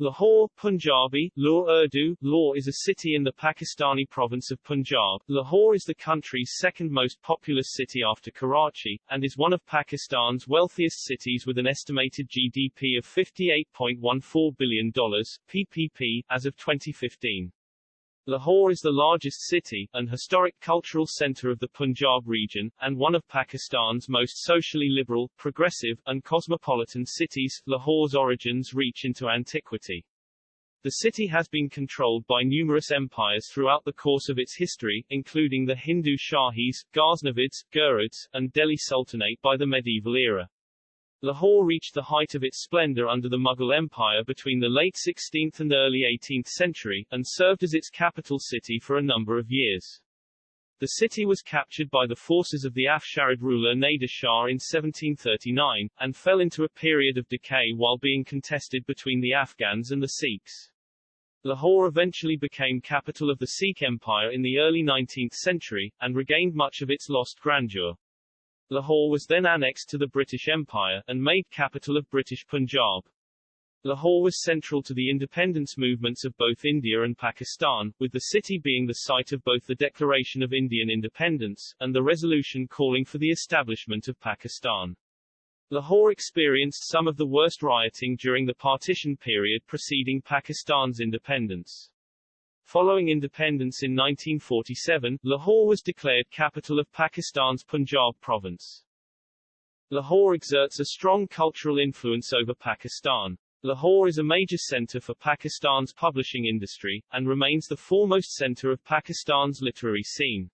Lahore, Punjabi, Law Urdu, Law is a city in the Pakistani province of Punjab. Lahore is the country's second most populous city after Karachi, and is one of Pakistan's wealthiest cities with an estimated GDP of $58.14 billion, PPP, as of 2015. Lahore is the largest city, and historic cultural center of the Punjab region, and one of Pakistan's most socially liberal, progressive, and cosmopolitan cities. Lahore's origins reach into antiquity. The city has been controlled by numerous empires throughout the course of its history, including the Hindu Shahis, Ghaznavids, Ghurids, and Delhi Sultanate by the medieval era. Lahore reached the height of its splendor under the Mughal Empire between the late 16th and early 18th century, and served as its capital city for a number of years. The city was captured by the forces of the Afsharid ruler Nader Shah in 1739, and fell into a period of decay while being contested between the Afghans and the Sikhs. Lahore eventually became capital of the Sikh Empire in the early 19th century, and regained much of its lost grandeur. Lahore was then annexed to the British Empire, and made capital of British Punjab. Lahore was central to the independence movements of both India and Pakistan, with the city being the site of both the Declaration of Indian Independence, and the resolution calling for the establishment of Pakistan. Lahore experienced some of the worst rioting during the partition period preceding Pakistan's independence. Following independence in 1947, Lahore was declared capital of Pakistan's Punjab province. Lahore exerts a strong cultural influence over Pakistan. Lahore is a major center for Pakistan's publishing industry, and remains the foremost center of Pakistan's literary scene.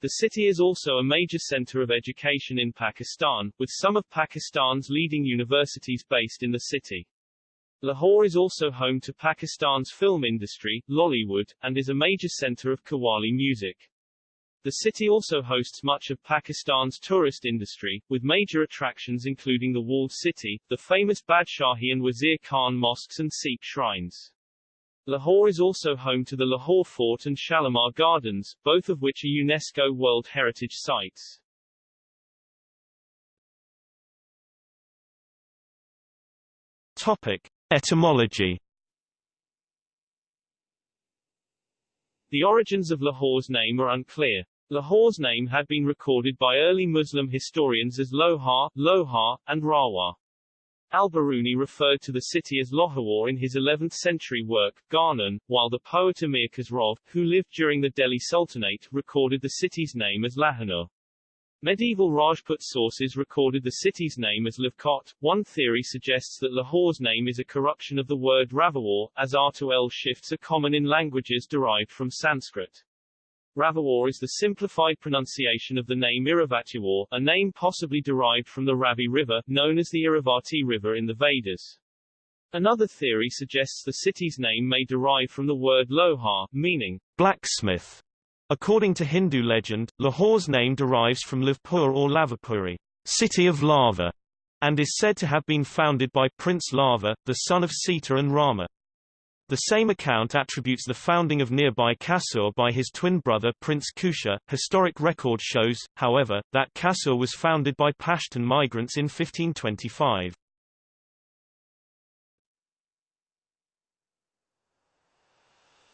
The city is also a major center of education in Pakistan, with some of Pakistan's leading universities based in the city. Lahore is also home to Pakistan's film industry, Lollywood, and is a major center of Qawwali music. The city also hosts much of Pakistan's tourist industry, with major attractions including the walled city, the famous Badshahi and Wazir Khan mosques and Sikh shrines. Lahore is also home to the Lahore Fort and Shalimar Gardens, both of which are UNESCO World Heritage Sites. Topic. Etymology The origins of Lahore's name are unclear. Lahore's name had been recorded by early Muslim historians as Lohar, Lohar, and Rawa. Al-Biruni referred to the city as Lohawar in his 11th-century work, Gharnan, while the poet Amir Khosrow, who lived during the Delhi Sultanate, recorded the city's name as Lahanur. Medieval Rajput sources recorded the city's name as Lavkot. One theory suggests that Lahore's name is a corruption of the word Ravawar, as R to L shifts are common in languages derived from Sanskrit. Ravawar is the simplified pronunciation of the name Iravatiwar, a name possibly derived from the Ravi River, known as the Iravati River in the Vedas. Another theory suggests the city's name may derive from the word Lohar, meaning blacksmith. According to Hindu legend, Lahore's name derives from Lavpur or Lavapuri, city of lava, and is said to have been founded by Prince Lava, the son of Sita and Rama. The same account attributes the founding of nearby Kasur by his twin brother Prince Kusha. Historic record shows, however, that Kasur was founded by Pashtun migrants in 1525.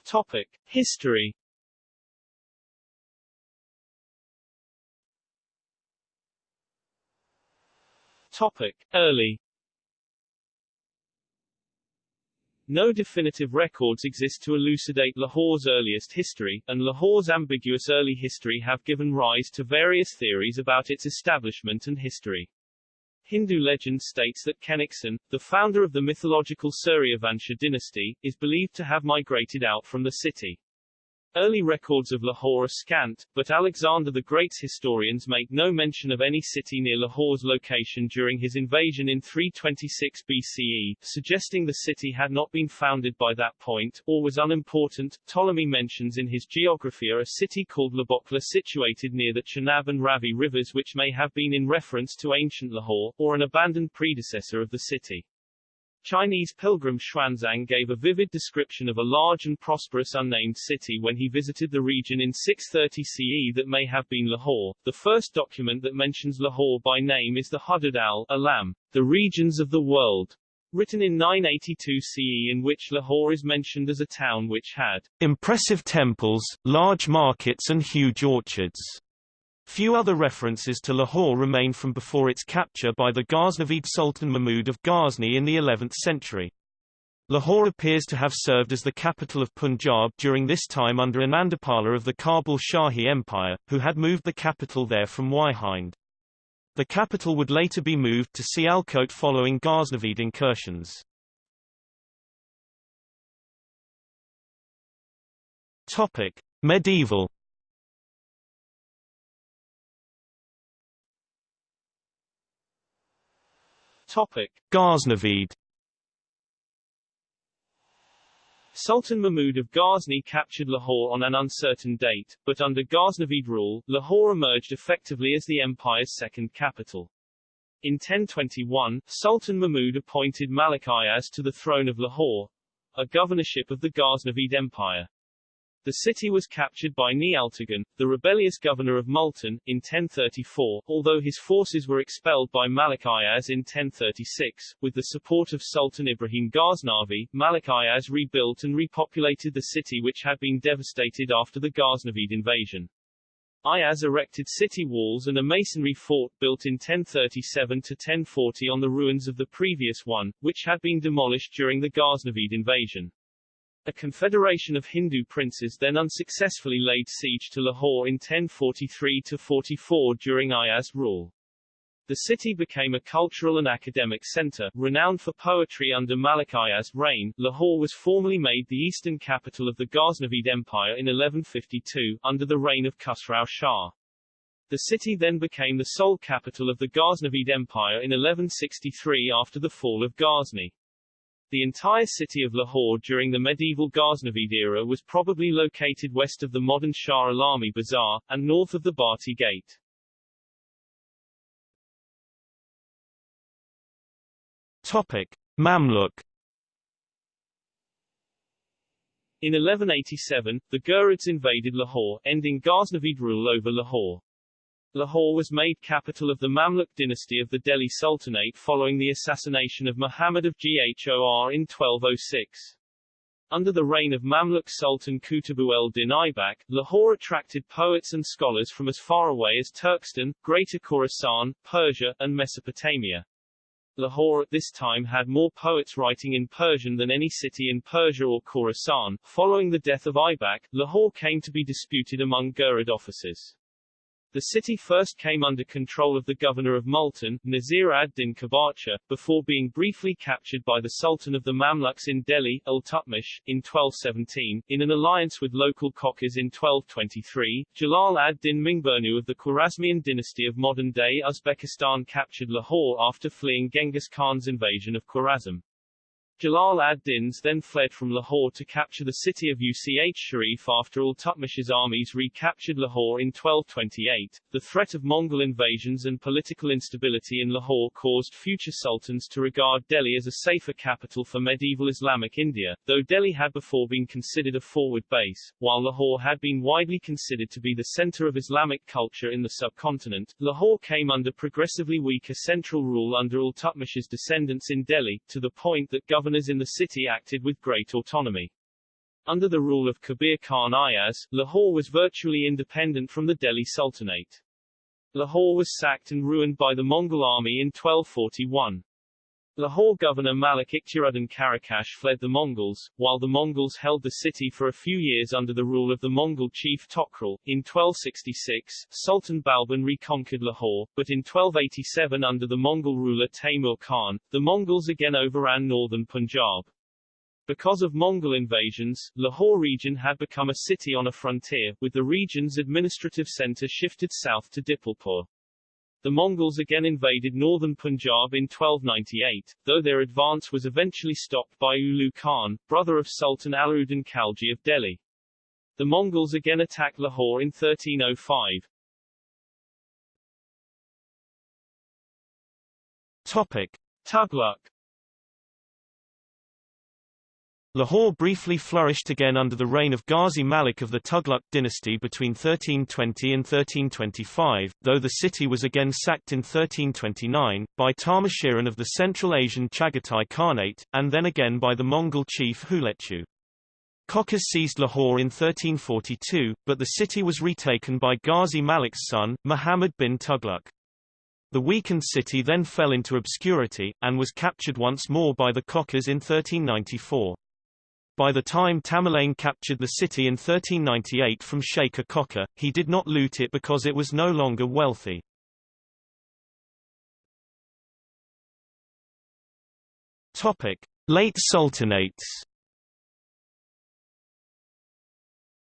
Topic: History Topic. Early No definitive records exist to elucidate Lahore's earliest history, and Lahore's ambiguous early history have given rise to various theories about its establishment and history. Hindu legend states that Kenikson, the founder of the mythological Suryavansha dynasty, is believed to have migrated out from the city. Early records of Lahore are scant, but Alexander the Great's historians make no mention of any city near Lahore's location during his invasion in 326 BCE, suggesting the city had not been founded by that point, or was unimportant. Ptolemy mentions in his Geographia a city called Labokla situated near the Chenab and Ravi rivers which may have been in reference to ancient Lahore, or an abandoned predecessor of the city. Chinese pilgrim Xuanzang gave a vivid description of a large and prosperous unnamed city when he visited the region in 630 CE that may have been Lahore. The first document that mentions Lahore by name is the Hudud al-Alam, the regions of the world, written in 982 CE in which Lahore is mentioned as a town which had impressive temples, large markets and huge orchards. Few other references to Lahore remain from before its capture by the Ghaznavid Sultan Mahmud of Ghazni in the 11th century. Lahore appears to have served as the capital of Punjab during this time under Anandapala of the Kabul Shahi Empire, who had moved the capital there from Waihind. The capital would later be moved to Sialkot following Ghaznavid incursions. Topic: Medieval Topic: Ghaznavid Sultan Mahmud of Ghazni captured Lahore on an uncertain date, but under Ghaznavid rule, Lahore emerged effectively as the empire's second capital. In 1021, Sultan Mahmud appointed Malik Ayaz to the throne of Lahore, a governorship of the Ghaznavid Empire. The city was captured by Nialtagan, the rebellious governor of Multan, in 1034, although his forces were expelled by Malik Ayaz in 1036. With the support of Sultan Ibrahim Ghaznavi, Malik Ayaz rebuilt and repopulated the city which had been devastated after the Ghaznavid invasion. Ayaz erected city walls and a masonry fort built in 1037 to 1040 on the ruins of the previous one, which had been demolished during the Ghaznavid invasion. A confederation of Hindu princes then unsuccessfully laid siege to Lahore in 1043-44 during Ayaz rule. The city became a cultural and academic center, renowned for poetry under Malik Ayaz's reign. Lahore was formally made the eastern capital of the Ghaznavid Empire in 1152, under the reign of Khusrau Shah. The city then became the sole capital of the Ghaznavid Empire in 1163 after the fall of Ghazni. The entire city of Lahore during the medieval Ghaznavid era was probably located west of the modern Shah Alami Bazaar, and north of the Bhatti Gate. Topic. Mamluk In 1187, the Ghurids invaded Lahore, ending Ghaznavid rule over Lahore. Lahore was made capital of the Mamluk dynasty of the Delhi Sultanate following the assassination of Muhammad of Ghor in 1206. Under the reign of Mamluk Sultan Qutbu el-Din Aibak, Lahore attracted poets and scholars from as far away as Turkestan, Greater Khorasan, Persia, and Mesopotamia. Lahore at this time had more poets writing in Persian than any city in Persia or Khorasan. Following the death of Aibak, Lahore came to be disputed among Ghurid officers. The city first came under control of the governor of Multan, Nazir ad-Din Kabacha, before being briefly captured by the Sultan of the Mamluks in Delhi, Iltutmish, in 1217, in an alliance with local Khokars in 1223. Jalal ad-Din Mingburnu of the Khwarezmian dynasty of modern-day Uzbekistan captured Lahore after fleeing Genghis Khan's invasion of Khwarezm. Jalal ad-Din's then fled from Lahore to capture the city of Uch Sharif after Iltutmish's armies recaptured Lahore in 1228. The threat of Mongol invasions and political instability in Lahore caused future sultans to regard Delhi as a safer capital for medieval Islamic India, though Delhi had before been considered a forward base, while Lahore had been widely considered to be the center of Islamic culture in the subcontinent. Lahore came under progressively weaker central rule under Iltutmish's descendants in Delhi, to the point that government governors in the city acted with great autonomy. Under the rule of Kabir Khan Ayaz, Lahore was virtually independent from the Delhi Sultanate. Lahore was sacked and ruined by the Mongol army in 1241. Lahore governor Malik Ikhtiaruddin Karakash fled the Mongols, while the Mongols held the city for a few years under the rule of the Mongol chief Tokrul. In 1266, Sultan Balban reconquered Lahore, but in 1287 under the Mongol ruler Taimur Khan, the Mongols again overran northern Punjab. Because of Mongol invasions, Lahore region had become a city on a frontier, with the region's administrative center shifted south to Dipalpur. The Mongols again invaded northern Punjab in 1298, though their advance was eventually stopped by Ulu Khan, brother of Sultan Alauddin Khalji of Delhi. The Mongols again attacked Lahore in 1305. Topic. Tughlaq Lahore briefly flourished again under the reign of Ghazi Malik of the Tughlaq dynasty between 1320 and 1325, though the city was again sacked in 1329, by Tarmashiran of the Central Asian Chagatai Khanate, and then again by the Mongol chief Hulechu. Kokkas seized Lahore in 1342, but the city was retaken by Ghazi Malik's son, Muhammad bin Tughlaq. The weakened city then fell into obscurity, and was captured once more by the Kokkas in 1394. By the time Tamerlane captured the city in 1398 from Sheikh Kokka, he did not loot it because it was no longer wealthy. Topic: Late Sultanates.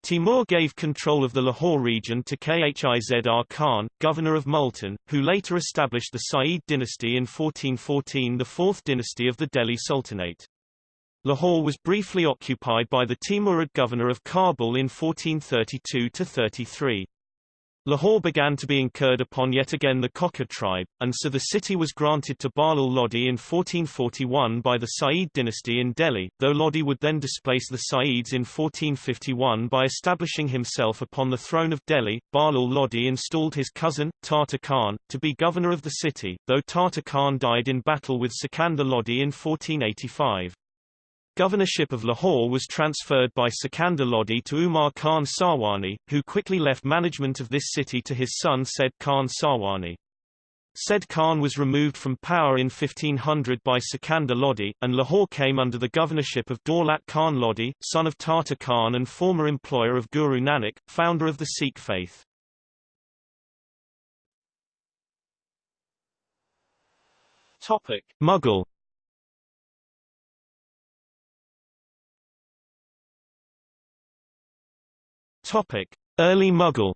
Timur gave control of the Lahore region to Khizr Khan, governor of Multan, who later established the Sayyid dynasty in 1414 the fourth dynasty of the Delhi Sultanate. Lahore was briefly occupied by the Timurid governor of Kabul in 1432–33. Lahore began to be incurred upon yet again the Kokka tribe, and so the city was granted to Bahlul Lodi in 1441 by the Sayyid dynasty in Delhi, though Lodi would then displace the Sayyids in 1451 by establishing himself upon the throne of Delhi. Bahlul Lodi installed his cousin, Tata Khan, to be governor of the city, though Tata Khan died in battle with Sikandar Lodi in 1485. Governorship of Lahore was transferred by Sikandar Lodi to Umar Khan Sarwani, who quickly left management of this city to his son Said Khan Sarwani. Said Khan was removed from power in 1500 by Sikandar Lodi, and Lahore came under the governorship of Daulat Khan Lodi, son of Tata Khan and former employer of Guru Nanak, founder of the Sikh faith. Topic. Mughal Topic: Early Mughal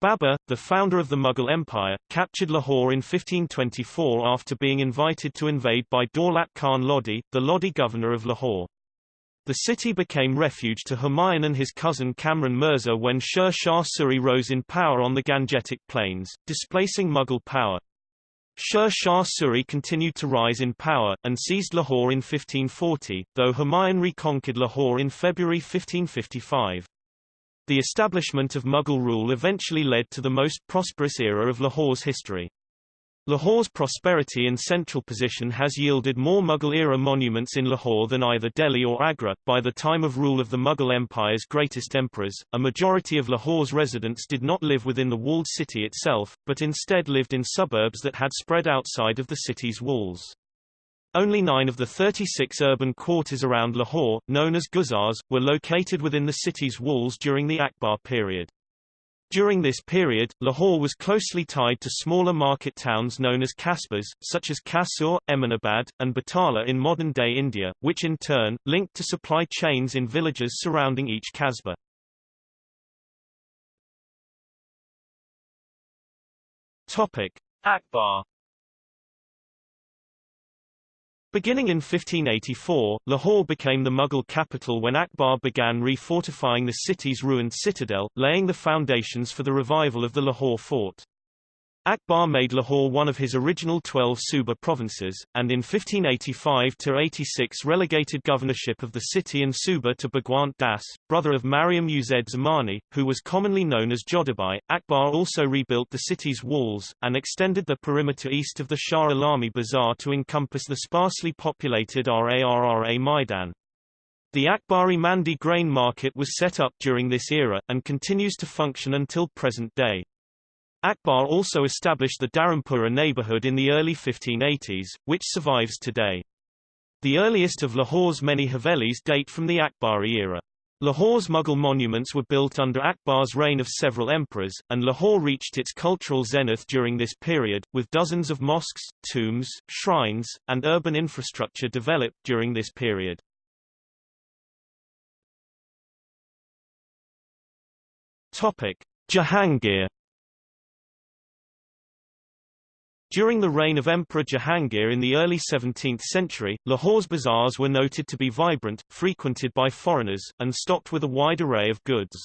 Babur, the founder of the Mughal Empire, captured Lahore in 1524 after being invited to invade by Daulat Khan Lodi, the Lodi governor of Lahore. The city became refuge to Humayun and his cousin Kamran Mirza when Sher Shah Suri rose in power on the Gangetic Plains, displacing Mughal power. Sher Shah Suri continued to rise in power, and seized Lahore in 1540, though Humayun reconquered Lahore in February 1555. The establishment of Mughal rule eventually led to the most prosperous era of Lahore's history. Lahore's prosperity and central position has yielded more Mughal-era monuments in Lahore than either Delhi or Agra. By the time of rule of the Mughal Empire's greatest emperors, a majority of Lahore's residents did not live within the walled city itself, but instead lived in suburbs that had spread outside of the city's walls. Only nine of the 36 urban quarters around Lahore, known as Guzars, were located within the city's walls during the Akbar period. During this period, Lahore was closely tied to smaller market towns known as kasbas, such as Kasur, Eminabad, and Batala in modern-day India, which in turn, linked to supply chains in villages surrounding each kasbah. Akbar Beginning in 1584, Lahore became the Mughal capital when Akbar began refortifying the city's ruined citadel, laying the foundations for the revival of the Lahore fort. Akbar made Lahore one of his original 12 Suba provinces, and in 1585–86 relegated governorship of the city and Suba to Bhagwant Das, brother of Mariam Uz Zamani, who was commonly known as Jodhabai. Akbar also rebuilt the city's walls, and extended the perimeter east of the Shah Alami Bazaar to encompass the sparsely populated Rarra Maidan. The Akbari Mandi grain market was set up during this era, and continues to function until present day. Akbar also established the Dharampura neighborhood in the early 1580s, which survives today. The earliest of Lahore's many Havelis date from the Akbari era. Lahore's Mughal monuments were built under Akbar's reign of several emperors, and Lahore reached its cultural zenith during this period, with dozens of mosques, tombs, shrines, and urban infrastructure developed during this period. Topic: Jahangir During the reign of Emperor Jahangir in the early 17th century, Lahore's bazaars were noted to be vibrant, frequented by foreigners, and stocked with a wide array of goods.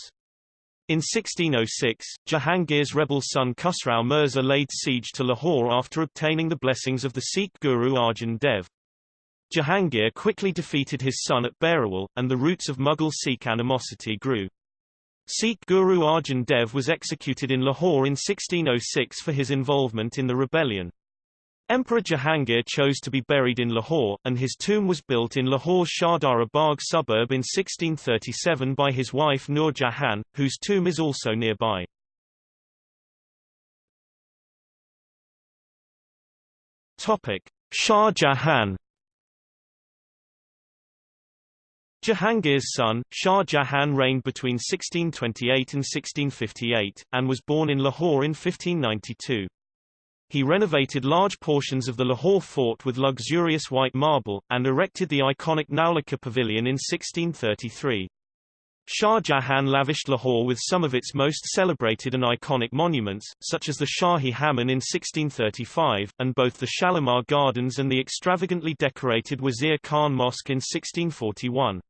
In 1606, Jahangir's rebel son Khusrau Mirza laid siege to Lahore after obtaining the blessings of the Sikh guru Arjan Dev. Jahangir quickly defeated his son at Berawal, and the roots of Mughal-Sikh animosity grew. Sikh Guru Arjan Dev was executed in Lahore in 1606 for his involvement in the rebellion. Emperor Jahangir chose to be buried in Lahore, and his tomb was built in Lahore's Shahdara Bagh suburb in 1637 by his wife Nur Jahan, whose tomb is also nearby. Topic: Shah Jahan Jahangir's son, Shah Jahan reigned between 1628 and 1658, and was born in Lahore in 1592. He renovated large portions of the Lahore fort with luxurious white marble, and erected the iconic Naulakha Pavilion in 1633. Shah Jahan lavished Lahore with some of its most celebrated and iconic monuments, such as the Shahi Hammam in 1635, and both the Shalimar Gardens and the extravagantly decorated Wazir Khan Mosque in 1641.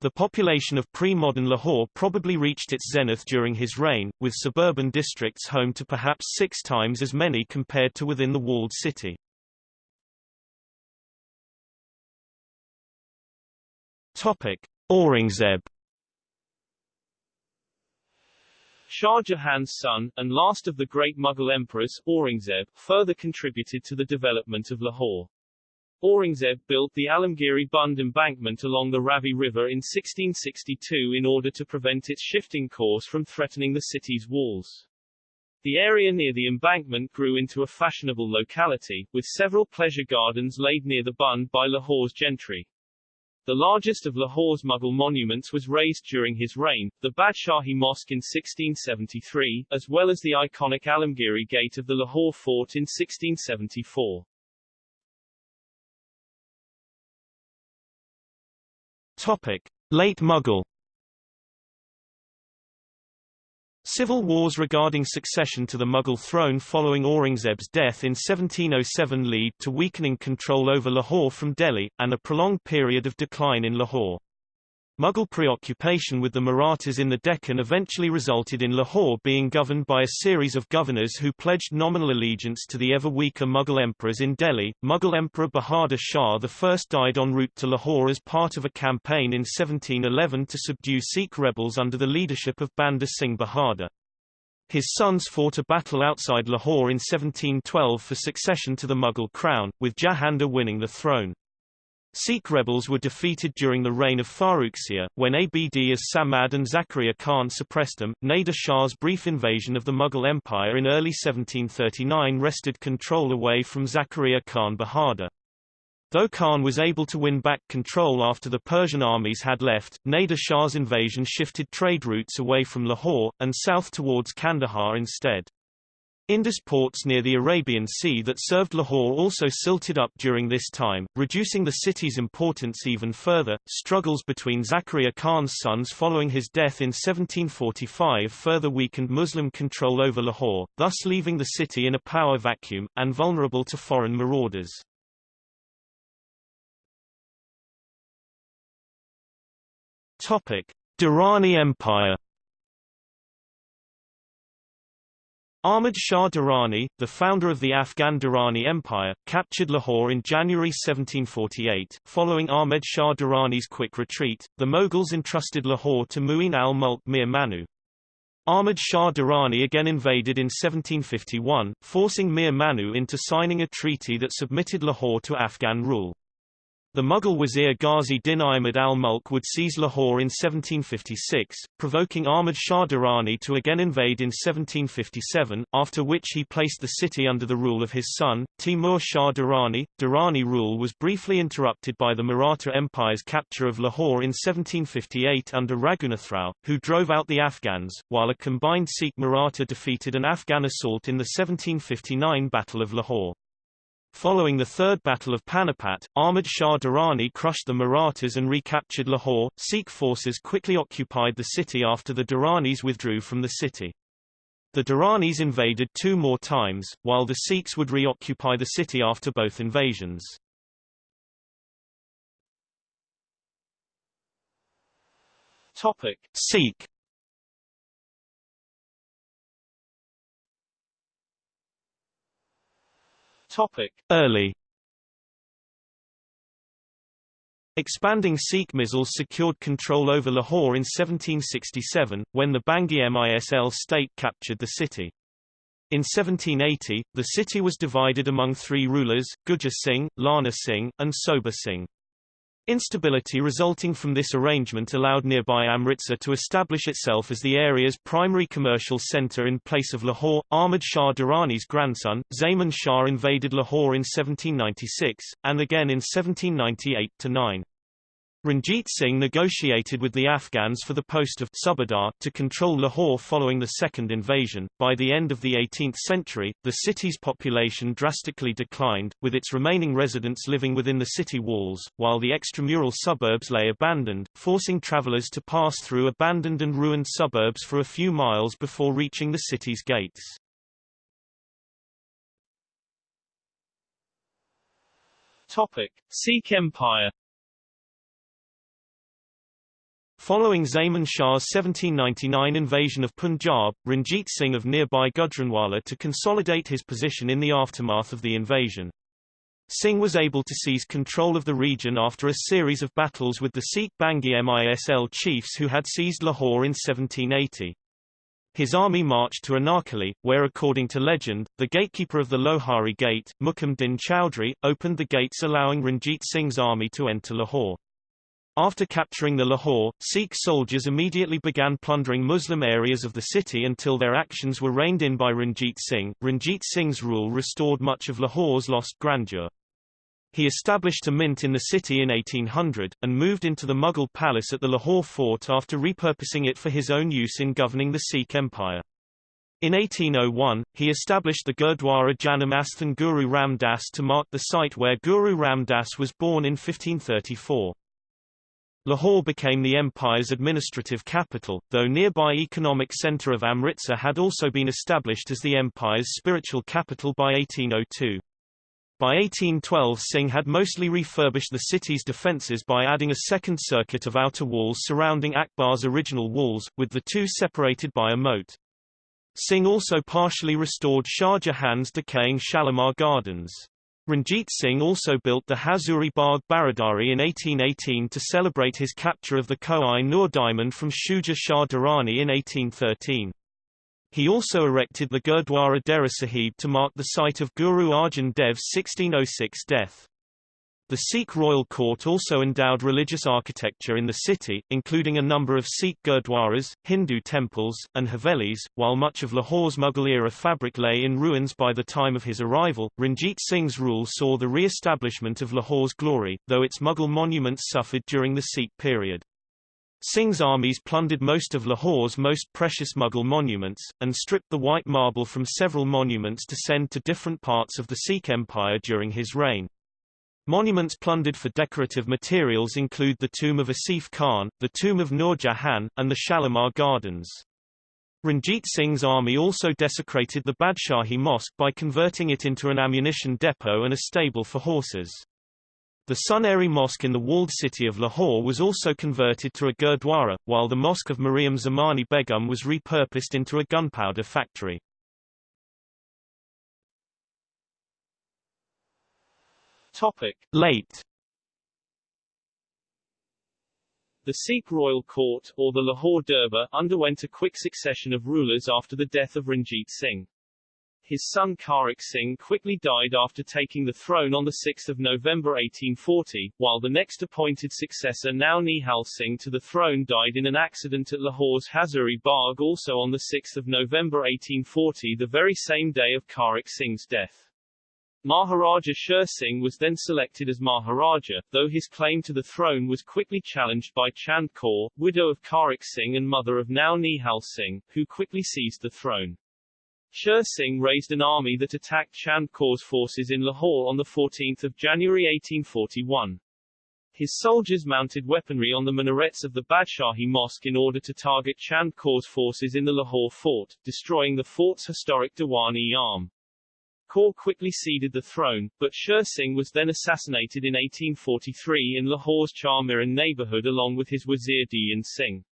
The population of pre-modern Lahore probably reached its zenith during his reign, with suburban districts home to perhaps six times as many compared to within the walled city. Topic: Aurangzeb Shah Jahan's son, and last of the great Mughal emperors, Aurangzeb, further contributed to the development of Lahore. Aurangzeb built the Alamgiri Bund embankment along the Ravi River in 1662 in order to prevent its shifting course from threatening the city's walls. The area near the embankment grew into a fashionable locality, with several pleasure gardens laid near the Bund by Lahore's gentry. The largest of Lahore's Mughal monuments was raised during his reign, the Badshahi Mosque in 1673, as well as the iconic Alamgiri Gate of the Lahore Fort in 1674. Topic. Late Mughal Civil wars regarding succession to the Mughal throne following Aurangzeb's death in 1707 lead to weakening control over Lahore from Delhi, and a prolonged period of decline in Lahore. Mughal preoccupation with the Marathas in the Deccan eventually resulted in Lahore being governed by a series of governors who pledged nominal allegiance to the ever weaker Mughal emperors in Delhi. Mughal Emperor Bahadur Shah I died en route to Lahore as part of a campaign in 1711 to subdue Sikh rebels under the leadership of Banda Singh Bahadur. His sons fought a battle outside Lahore in 1712 for succession to the Mughal crown, with Jahandar winning the throne. Sikh rebels were defeated during the reign of Farrukhsiyar, when Abd as Samad and Zakaria Khan suppressed them. Nader Shah's brief invasion of the Mughal Empire in early 1739 wrested control away from Zakaria Khan Bahadur. Though Khan was able to win back control after the Persian armies had left, Nader Shah's invasion shifted trade routes away from Lahore, and south towards Kandahar instead. Indus ports near the Arabian Sea that served Lahore also silted up during this time, reducing the city's importance even further. Struggles between Zakaria Khan's sons following his death in 1745 further weakened Muslim control over Lahore, thus leaving the city in a power vacuum, and vulnerable to foreign marauders. Durrani Empire Ahmad Shah Durrani, the founder of the Afghan Durrani Empire, captured Lahore in January 1748. Following Ahmed Shah Durrani's quick retreat, the Mughals entrusted Lahore to Mu'in al-Mulk Mir Manu. Ahmad Shah Durrani again invaded in 1751, forcing Mir Manu into signing a treaty that submitted Lahore to Afghan rule. The Mughal Wazir Ghazi Din Ahmad al-Mulk would seize Lahore in 1756, provoking Ahmad Shah Durrani to again invade in 1757, after which he placed the city under the rule of his son, Timur Shah Durrani. Durrani rule was briefly interrupted by the Maratha Empire's capture of Lahore in 1758 under Raghunathrao, who drove out the Afghans, while a combined Sikh Maratha defeated an Afghan assault in the 1759 Battle of Lahore. Following the Third Battle of Panipat, Ahmad Shah Durrani crushed the Marathas and recaptured Lahore. Sikh forces quickly occupied the city after the Durranis withdrew from the city. The Durranis invaded two more times, while the Sikhs would reoccupy the city after both invasions. Topic. Sikh Topic. Early Expanding Sikh misls secured control over Lahore in 1767, when the Bangi Misl state captured the city. In 1780, the city was divided among three rulers, Gujjar Singh, Lana Singh, and Soba Singh. Instability resulting from this arrangement allowed nearby Amritsar to establish itself as the area's primary commercial centre in place of Lahore. Ahmad Shah Durrani's grandson, Zaman Shah invaded Lahore in 1796, and again in 1798-9. Ranjit Singh negotiated with the Afghans for the post of Subadar to control Lahore following the second invasion. By the end of the 18th century, the city's population drastically declined, with its remaining residents living within the city walls, while the extramural suburbs lay abandoned, forcing travelers to pass through abandoned and ruined suburbs for a few miles before reaching the city's gates. Topic: Sikh Empire Following Zaman Shah's 1799 invasion of Punjab, Ranjit Singh of nearby Gujranwala to consolidate his position in the aftermath of the invasion. Singh was able to seize control of the region after a series of battles with the Sikh Bangi Misl chiefs who had seized Lahore in 1780. His army marched to Anarkali, where according to legend, the gatekeeper of the Lohari Gate, Mukam Din Chowdhury, opened the gates allowing Ranjit Singh's army to enter Lahore. After capturing the Lahore, Sikh soldiers immediately began plundering Muslim areas of the city until their actions were reined in by Ranjit Singh. Ranjit Singh's rule restored much of Lahore's lost grandeur. He established a mint in the city in 1800, and moved into the Mughal palace at the Lahore fort after repurposing it for his own use in governing the Sikh Empire. In 1801, he established the Gurdwara Janam Asthan Guru Ram Das to mark the site where Guru Ram Das was born in 1534. Lahore became the empire's administrative capital, though nearby economic centre of Amritsar had also been established as the empire's spiritual capital by 1802. By 1812 Singh had mostly refurbished the city's defences by adding a second circuit of outer walls surrounding Akbar's original walls, with the two separated by a moat. Singh also partially restored Shah Jahan's decaying Shalimar Gardens. Ranjit Singh also built the Hazuri Bagh Baradari in 1818 to celebrate his capture of the Koh-i Noor diamond from Shuja Shah Durrani in 1813. He also erected the Gurdwara Dera Sahib to mark the site of Guru Arjan Dev's 1606 death. The Sikh royal court also endowed religious architecture in the city, including a number of Sikh gurdwaras, Hindu temples, and havelis. While much of Lahore's Mughal-era fabric lay in ruins by the time of his arrival, Ranjit Singh's rule saw the re-establishment of Lahore's glory, though its Mughal monuments suffered during the Sikh period. Singh's armies plundered most of Lahore's most precious Mughal monuments, and stripped the white marble from several monuments to send to different parts of the Sikh Empire during his reign. Monuments plundered for decorative materials include the tomb of Asif Khan, the tomb of Nur Jahan, and the Shalimar Gardens. Ranjit Singh's army also desecrated the Badshahi Mosque by converting it into an ammunition depot and a stable for horses. The Suneri Mosque in the walled city of Lahore was also converted to a gurdwara, while the Mosque of Mariam Zamani Begum was repurposed into a gunpowder factory. Topic. Late The Sikh royal court, or the Lahore Durbar, underwent a quick succession of rulers after the death of Ranjit Singh. His son Kharak Singh quickly died after taking the throne on 6 November 1840, while the next appointed successor Nau Nihal Singh to the throne died in an accident at Lahore's Hazuri Bagh also on 6 November 1840 the very same day of Kharak Singh's death. Maharaja Sher Singh was then selected as Maharaja, though his claim to the throne was quickly challenged by Chand Kaur, widow of Kharak Singh and mother of Nau Nihal Singh, who quickly seized the throne. Sher Singh raised an army that attacked Chand Kaur's forces in Lahore on 14 January 1841. His soldiers mounted weaponry on the minarets of the Badshahi Mosque in order to target Chand Kaur's forces in the Lahore fort, destroying the fort's historic Diwan-i-Aam. Kaur quickly ceded the throne, but Sher Singh was then assassinated in 1843 in Lahore's Charmiran neighborhood along with his wazir Dhyan Singh.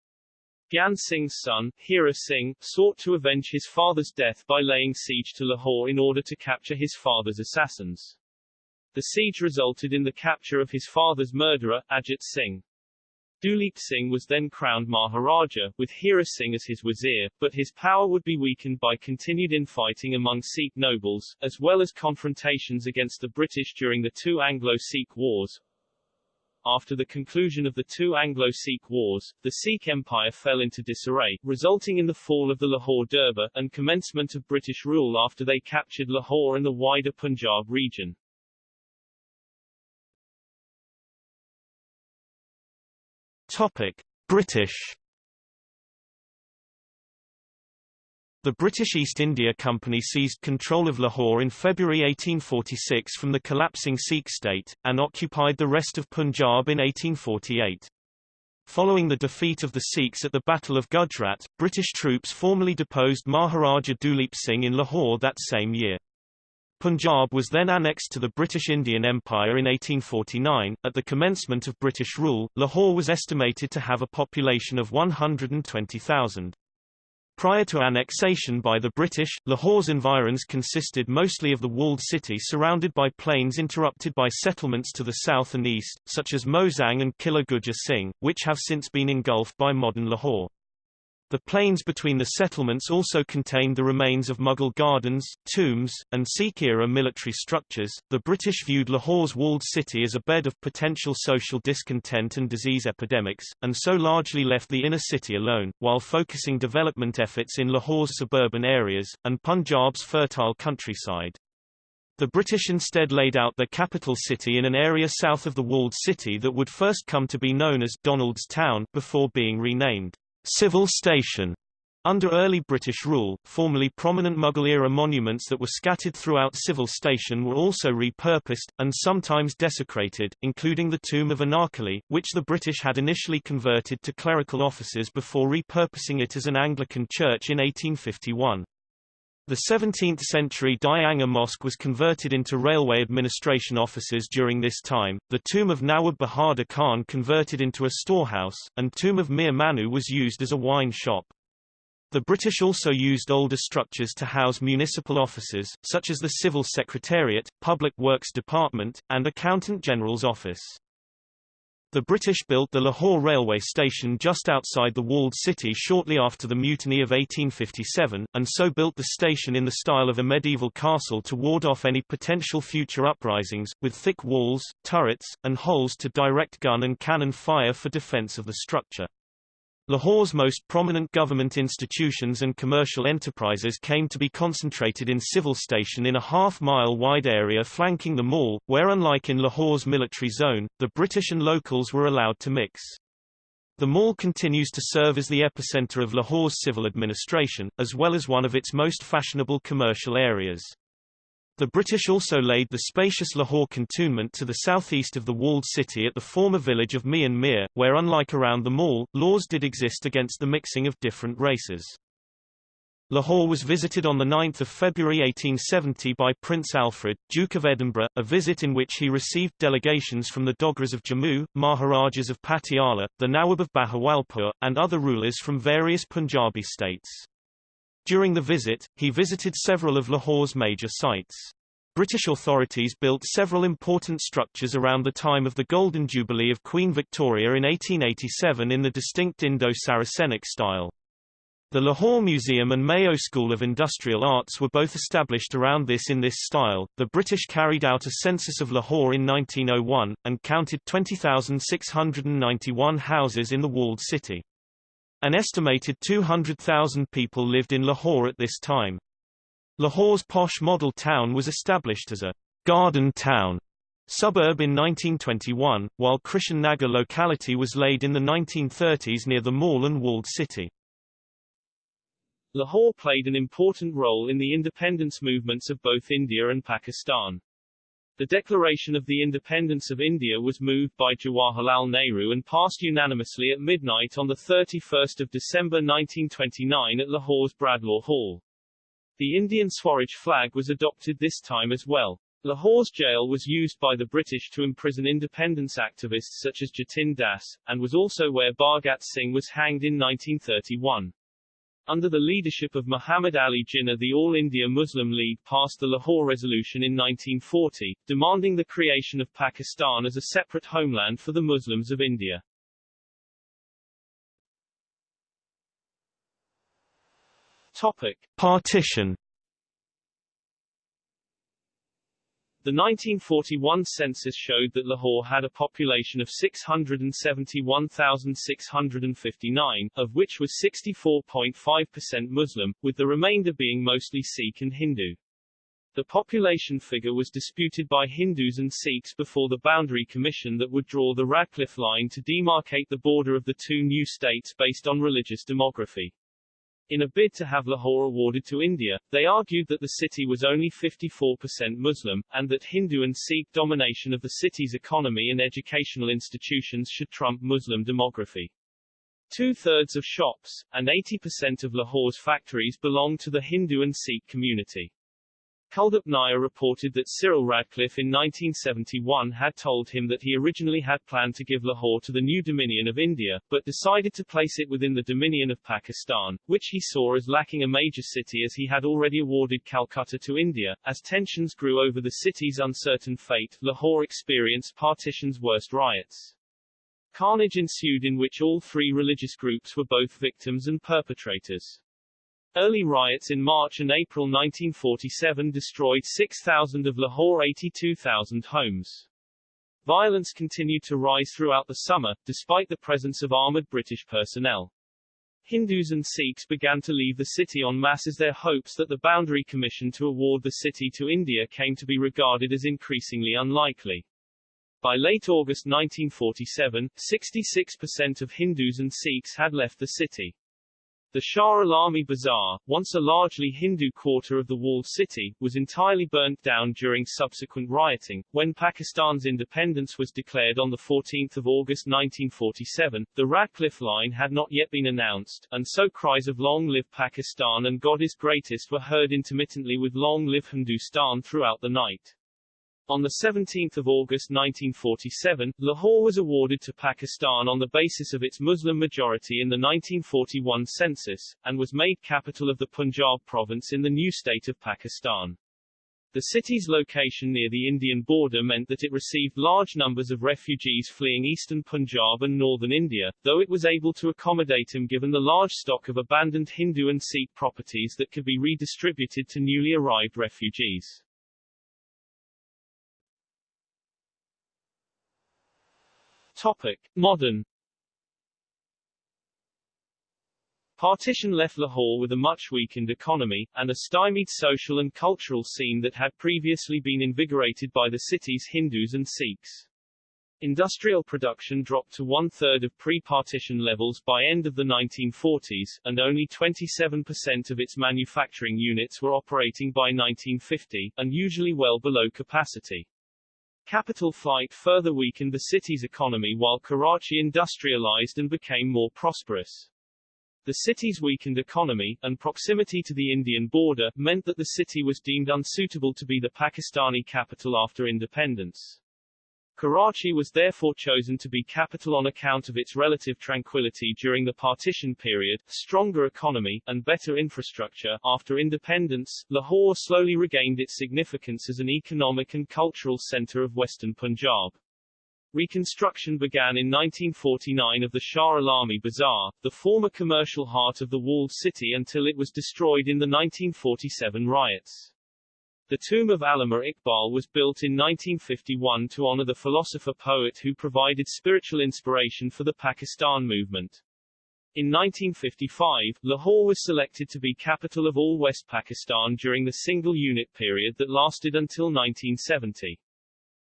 Dhyan Singh's son, Hira Singh, sought to avenge his father's death by laying siege to Lahore in order to capture his father's assassins. The siege resulted in the capture of his father's murderer, Ajit Singh. Duleep Singh was then crowned Maharaja, with Hira Singh as his wazir, but his power would be weakened by continued infighting among Sikh nobles, as well as confrontations against the British during the two Anglo-Sikh wars. After the conclusion of the two Anglo-Sikh wars, the Sikh Empire fell into disarray, resulting in the fall of the Lahore Durbar, and commencement of British rule after they captured Lahore and the wider Punjab region. Topic: British The British East India Company seized control of Lahore in February 1846 from the collapsing Sikh state, and occupied the rest of Punjab in 1848. Following the defeat of the Sikhs at the Battle of Gujrat, British troops formally deposed Maharaja Duleep Singh in Lahore that same year. Punjab was then annexed to the British Indian Empire in 1849. At the commencement of British rule, Lahore was estimated to have a population of 120,000. Prior to annexation by the British, Lahore's environs consisted mostly of the walled city surrounded by plains interrupted by settlements to the south and east, such as Mozang and Killa Gujjar Singh, which have since been engulfed by modern Lahore. The plains between the settlements also contained the remains of Mughal gardens, tombs, and Sikh-era military structures. The British viewed Lahore's walled city as a bed of potential social discontent and disease epidemics, and so largely left the inner city alone, while focusing development efforts in Lahore's suburban areas, and Punjab's fertile countryside. The British instead laid out their capital city in an area south of the walled city that would first come to be known as Donald's Town before being renamed Civil Station. Under early British rule, formerly prominent Mughal-era monuments that were scattered throughout Civil Station were also repurposed, and sometimes desecrated, including the tomb of Anarkali, which the British had initially converted to clerical offices before repurposing it as an Anglican church in 1851. The 17th-century Dianga Mosque was converted into railway administration offices during this time, the tomb of Nawab Bahadur Khan converted into a storehouse, and tomb of Mir Manu was used as a wine shop. The British also used older structures to house municipal offices, such as the Civil Secretariat, Public Works Department, and Accountant General's Office. The British built the Lahore railway station just outside the walled city shortly after the mutiny of 1857, and so built the station in the style of a medieval castle to ward off any potential future uprisings, with thick walls, turrets, and holes to direct gun and cannon fire for defense of the structure. Lahore's most prominent government institutions and commercial enterprises came to be concentrated in Civil Station in a half-mile wide area flanking the mall, where unlike in Lahore's military zone, the British and locals were allowed to mix. The mall continues to serve as the epicenter of Lahore's civil administration, as well as one of its most fashionable commercial areas. The British also laid the spacious Lahore cantonment to the southeast of the walled city at the former village of Mian Mir, where unlike around the mall, laws did exist against the mixing of different races. Lahore was visited on 9 February 1870 by Prince Alfred, Duke of Edinburgh, a visit in which he received delegations from the Dogras of Jammu, Maharajas of Patiala, the Nawab of Bahawalpur, and other rulers from various Punjabi states. During the visit, he visited several of Lahore's major sites. British authorities built several important structures around the time of the Golden Jubilee of Queen Victoria in 1887 in the distinct Indo-Saracenic style. The Lahore Museum and Mayo School of Industrial Arts were both established around this in this style. The British carried out a census of Lahore in 1901, and counted 20,691 houses in the walled city. An estimated 200,000 people lived in Lahore at this time. Lahore's posh model town was established as a garden town suburb in 1921, while Krishan Nagar locality was laid in the 1930s near the mall and walled city. Lahore played an important role in the independence movements of both India and Pakistan. The declaration of the independence of India was moved by Jawaharlal Nehru and passed unanimously at midnight on 31 December 1929 at Lahore's Bradlaugh Hall. The Indian Swaraj flag was adopted this time as well. Lahore's jail was used by the British to imprison independence activists such as Jatin Das, and was also where Bhagat Singh was hanged in 1931. Under the leadership of Muhammad Ali Jinnah the All India Muslim League passed the Lahore Resolution in 1940, demanding the creation of Pakistan as a separate homeland for the Muslims of India. Topic. Partition The 1941 census showed that Lahore had a population of 671,659, of which was 64.5% Muslim, with the remainder being mostly Sikh and Hindu. The population figure was disputed by Hindus and Sikhs before the Boundary Commission that would draw the Radcliffe Line to demarcate the border of the two new states based on religious demography. In a bid to have Lahore awarded to India, they argued that the city was only 54% Muslim, and that Hindu and Sikh domination of the city's economy and educational institutions should trump Muslim demography. Two-thirds of shops, and 80% of Lahore's factories belong to the Hindu and Sikh community. Kuldip Nayar reported that Cyril Radcliffe in 1971 had told him that he originally had planned to give Lahore to the new Dominion of India, but decided to place it within the Dominion of Pakistan, which he saw as lacking a major city as he had already awarded Calcutta to India. As tensions grew over the city's uncertain fate, Lahore experienced partition's worst riots. Carnage ensued in which all three religious groups were both victims and perpetrators. Early riots in March and April 1947 destroyed 6,000 of Lahore's 82,000 homes. Violence continued to rise throughout the summer, despite the presence of armored British personnel. Hindus and Sikhs began to leave the city en masse as their hopes that the Boundary Commission to award the city to India came to be regarded as increasingly unlikely. By late August 1947, 66% of Hindus and Sikhs had left the city. The Shah Alami Bazaar, once a largely Hindu quarter of the walled city, was entirely burnt down during subsequent rioting. When Pakistan's independence was declared on 14 August 1947, the Radcliffe Line had not yet been announced, and so cries of Long live Pakistan and God is greatest were heard intermittently with Long live Hindustan throughout the night. On 17 August 1947, Lahore was awarded to Pakistan on the basis of its Muslim majority in the 1941 census, and was made capital of the Punjab province in the new state of Pakistan. The city's location near the Indian border meant that it received large numbers of refugees fleeing eastern Punjab and northern India, though it was able to accommodate them given the large stock of abandoned Hindu and Sikh properties that could be redistributed to newly arrived refugees. Topic. Modern Partition left Lahore with a much weakened economy, and a stymied social and cultural scene that had previously been invigorated by the city's Hindus and Sikhs. Industrial production dropped to one-third of pre-partition levels by end of the 1940s, and only 27% of its manufacturing units were operating by 1950, and usually well below capacity. Capital flight further weakened the city's economy while Karachi industrialized and became more prosperous. The city's weakened economy, and proximity to the Indian border, meant that the city was deemed unsuitable to be the Pakistani capital after independence. Karachi was therefore chosen to be capital on account of its relative tranquility during the partition period, stronger economy, and better infrastructure. After independence, Lahore slowly regained its significance as an economic and cultural center of western Punjab. Reconstruction began in 1949 of the Shah Alami Bazaar, the former commercial heart of the walled city until it was destroyed in the 1947 riots. The tomb of Allama Iqbal was built in 1951 to honor the philosopher-poet who provided spiritual inspiration for the Pakistan movement. In 1955, Lahore was selected to be capital of all West Pakistan during the single-unit period that lasted until 1970.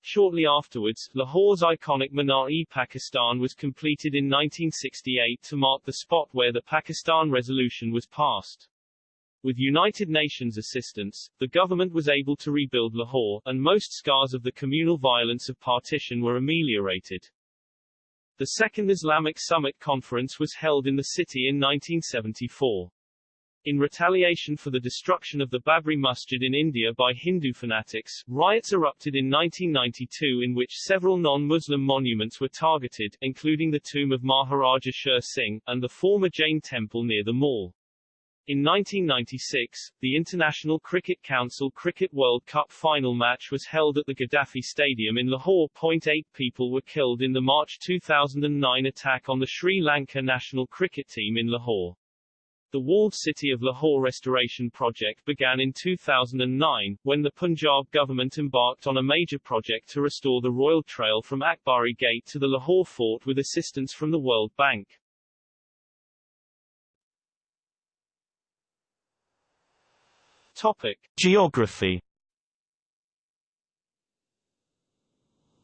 Shortly afterwards, Lahore's iconic Minar-e-Pakistan was completed in 1968 to mark the spot where the Pakistan Resolution was passed. With United Nations assistance, the government was able to rebuild Lahore, and most scars of the communal violence of partition were ameliorated. The Second Islamic Summit Conference was held in the city in 1974. In retaliation for the destruction of the Babri Masjid in India by Hindu fanatics, riots erupted in 1992 in which several non-Muslim monuments were targeted, including the tomb of Maharaja Sher Singh, and the former Jain temple near the mall. In 1996, the International Cricket Council Cricket World Cup final match was held at the Gaddafi Stadium in Lahore. Eight people were killed in the March 2009 attack on the Sri Lanka national cricket team in Lahore. The walled city of Lahore restoration project began in 2009, when the Punjab government embarked on a major project to restore the Royal Trail from Akbari Gate to the Lahore fort with assistance from the World Bank. Topic. Geography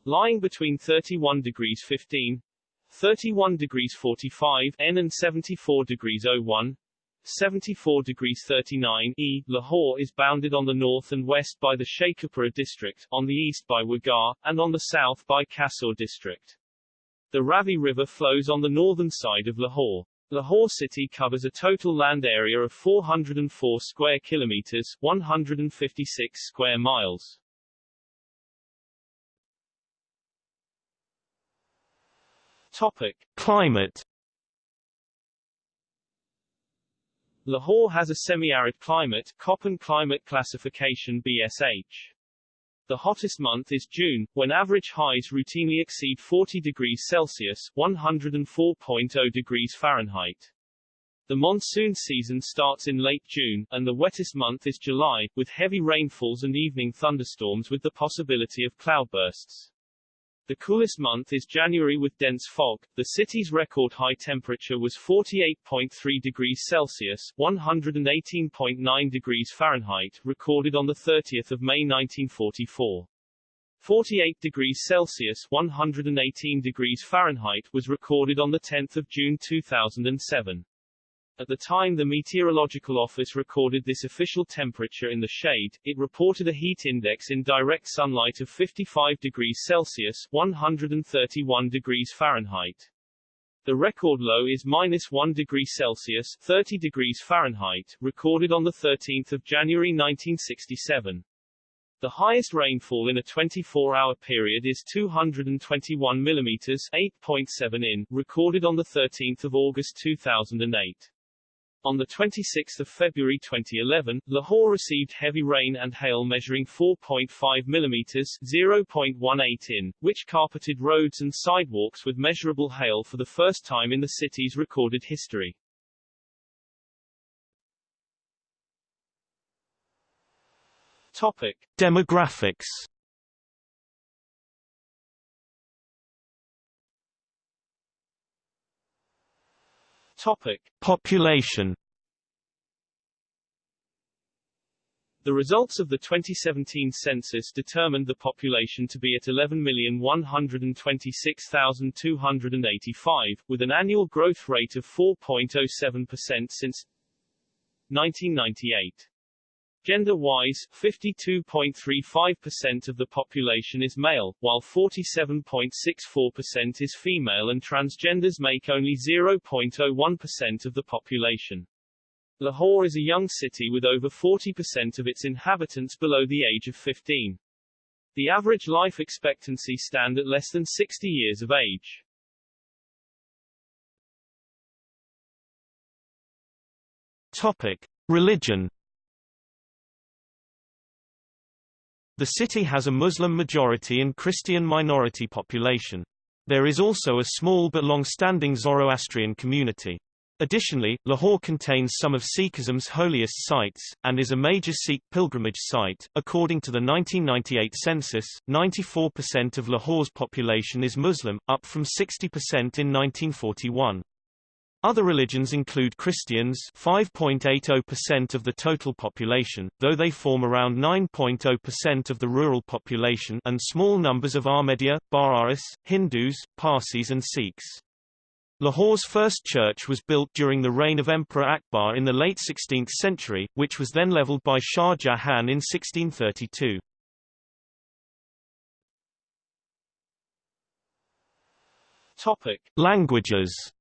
Lying between 31 degrees 15, 31 degrees 45 N and 74 degrees 01, 74 degrees 39 E, Lahore is bounded on the north and west by the Sheikhupura district, on the east by Wagah, and on the south by Kasur district. The Ravi River flows on the northern side of Lahore. Lahore city covers a total land area of 404 square kilometers, 156 square miles. Topic: Climate Lahore has a semi-arid climate, Köppen climate classification BSH. The hottest month is June, when average highs routinely exceed 40 degrees Celsius 104.0 degrees Fahrenheit. The monsoon season starts in late June, and the wettest month is July, with heavy rainfalls and evening thunderstorms with the possibility of cloudbursts. The coolest month is January with dense fog. The city's record high temperature was 48.3 degrees Celsius, 118.9 degrees Fahrenheit, recorded on the 30th of May 1944. 48 degrees Celsius, 118 degrees Fahrenheit was recorded on the 10th of June 2007. At the time the Meteorological Office recorded this official temperature in the shade, it reported a heat index in direct sunlight of 55 degrees Celsius 131 degrees Fahrenheit. The record low is minus 1 degree Celsius 30 degrees Fahrenheit, recorded on 13 January 1967. The highest rainfall in a 24-hour period is 221 mm 8.7 in, recorded on 13 August 2008. On 26 February 2011, Lahore received heavy rain and hail measuring 4.5 mm 0.18 in, which carpeted roads and sidewalks with measurable hail for the first time in the city's recorded history. Topic. Demographics Topic: Population. The results of the 2017 census determined the population to be at 11,126,285, with an annual growth rate of 4.07% since 1998. Gender-wise, 52.35% of the population is male, while 47.64% is female and transgenders make only 0.01% of the population. Lahore is a young city with over 40% of its inhabitants below the age of 15. The average life expectancy stand at less than 60 years of age. Topic. Religion The city has a Muslim majority and Christian minority population. There is also a small but long-standing Zoroastrian community. Additionally, Lahore contains some of Sikhism's holiest sites, and is a major Sikh pilgrimage site. According to the 1998 census, 94% of Lahore's population is Muslim, up from 60% in 1941. Other religions include Christians 5.80% of the total population, though they form around 9.0% of the rural population and small numbers of Ahmadiyya, Baha'is, Hindus, Parsis and Sikhs. Lahore's first church was built during the reign of Emperor Akbar in the late 16th century, which was then leveled by Shah Jahan in 1632. Topic. Languages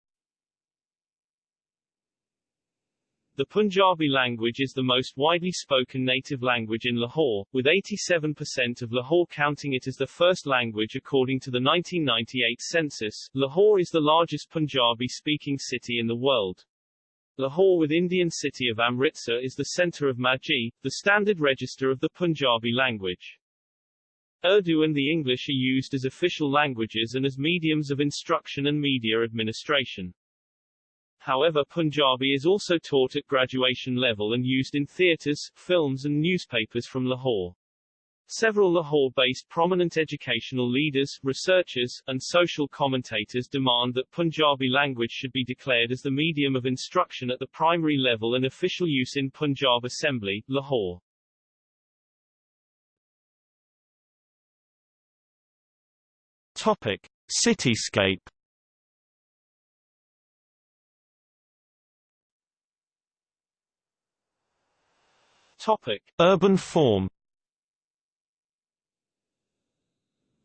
The Punjabi language is the most widely spoken native language in Lahore, with 87% of Lahore counting it as the first language according to the 1998 census. Lahore is the largest Punjabi-speaking city in the world. Lahore with Indian city of Amritsar is the center of Majhi, the standard register of the Punjabi language. Urdu and the English are used as official languages and as mediums of instruction and media administration. However Punjabi is also taught at graduation level and used in theatres, films and newspapers from Lahore. Several Lahore-based prominent educational leaders, researchers, and social commentators demand that Punjabi language should be declared as the medium of instruction at the primary level and official use in Punjab Assembly, Lahore. Topic: Cityscape. Topic: Urban form.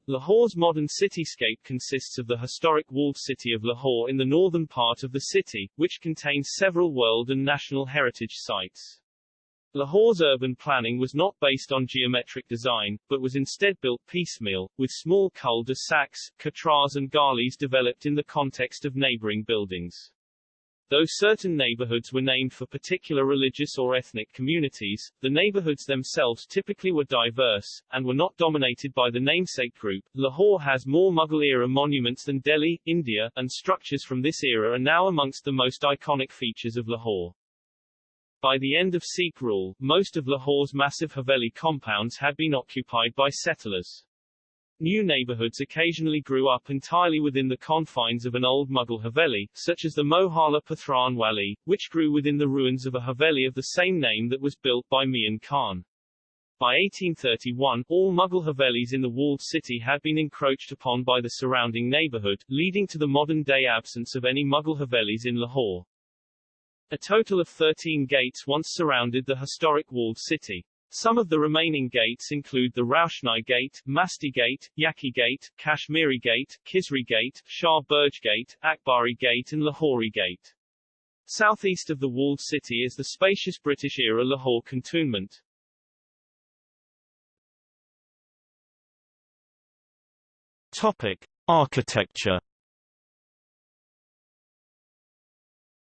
Lahore's modern cityscape consists of the historic walled city of Lahore in the northern part of the city, which contains several world and national heritage sites. Lahore's urban planning was not based on geometric design, but was instead built piecemeal, with small cul-de-sacs, katras and galis developed in the context of neighboring buildings. Though certain neighborhoods were named for particular religious or ethnic communities, the neighborhoods themselves typically were diverse, and were not dominated by the namesake group. Lahore has more Mughal-era monuments than Delhi, India, and structures from this era are now amongst the most iconic features of Lahore. By the end of Sikh rule, most of Lahore's massive Haveli compounds had been occupied by settlers. New neighborhoods occasionally grew up entirely within the confines of an old Mughal Haveli, such as the Mohalla Pathran Wali, which grew within the ruins of a Haveli of the same name that was built by Mian Khan. By 1831, all Mughal Havelis in the walled city had been encroached upon by the surrounding neighborhood, leading to the modern-day absence of any Mughal Havelis in Lahore. A total of 13 gates once surrounded the historic walled city. Some of the remaining gates include the Roushnai Gate, Masti Gate, Yaki Gate, Kashmiri Gate, Khizri Gate, Shah Burj Gate, Akbari Gate and Lahori Gate. Southeast of the walled city is the spacious British-era Lahore cantonment. Topic: Architecture.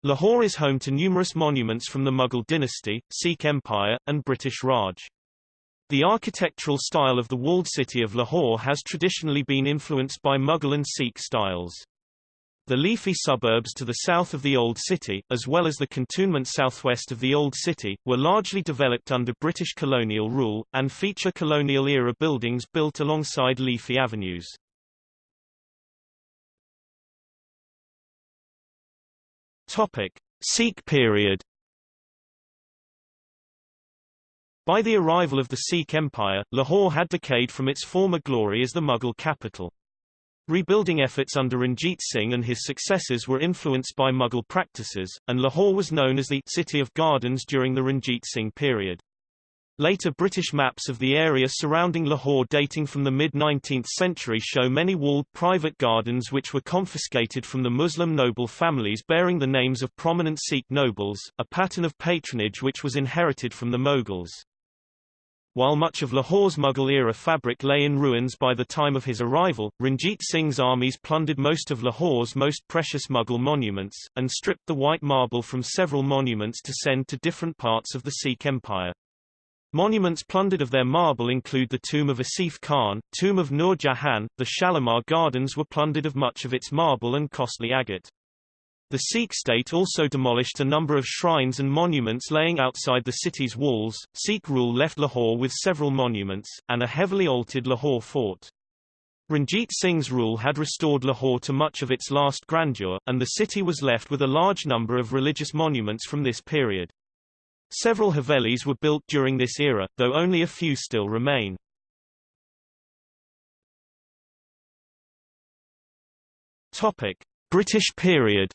Lahore is home to numerous monuments from the Mughal dynasty, Sikh Empire, and British Raj. The architectural style of the walled city of Lahore has traditionally been influenced by Mughal and Sikh styles. The leafy suburbs to the south of the Old City, as well as the cantonment southwest of the Old City, were largely developed under British colonial rule, and feature colonial-era buildings built alongside leafy avenues. Topic: Sikh period. By the arrival of the Sikh Empire, Lahore had decayed from its former glory as the Mughal capital. Rebuilding efforts under Ranjit Singh and his successors were influenced by Mughal practices, and Lahore was known as the City of Gardens during the Ranjit Singh period. Later British maps of the area surrounding Lahore dating from the mid-19th century show many walled private gardens which were confiscated from the Muslim noble families bearing the names of prominent Sikh nobles, a pattern of patronage which was inherited from the Mughals. While much of Lahore's Mughal-era fabric lay in ruins by the time of his arrival, Ranjit Singh's armies plundered most of Lahore's most precious Mughal monuments, and stripped the white marble from several monuments to send to different parts of the Sikh Empire. Monuments plundered of their marble include the tomb of Asif Khan, tomb of Nur Jahan, the Shalimar Gardens were plundered of much of its marble and costly agate. The Sikh state also demolished a number of shrines and monuments laying outside the city's walls. Sikh rule left Lahore with several monuments, and a heavily altered Lahore fort. Ranjit Singh's rule had restored Lahore to much of its last grandeur, and the city was left with a large number of religious monuments from this period. Several Havelis were built during this era, though only a few still remain. Topic: British period.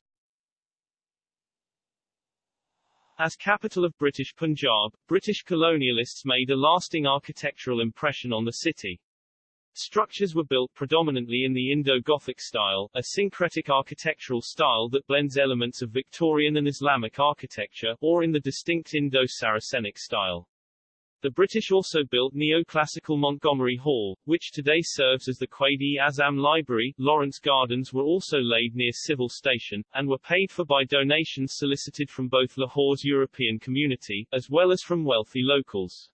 As capital of British Punjab, British colonialists made a lasting architectural impression on the city. Structures were built predominantly in the Indo-Gothic style, a syncretic architectural style that blends elements of Victorian and Islamic architecture, or in the distinct Indo-Saracenic style. The British also built neoclassical Montgomery Hall, which today serves as the Quaid-e-Azam Library. Lawrence Gardens were also laid near Civil Station, and were paid for by donations solicited from both Lahore's European community, as well as from wealthy locals.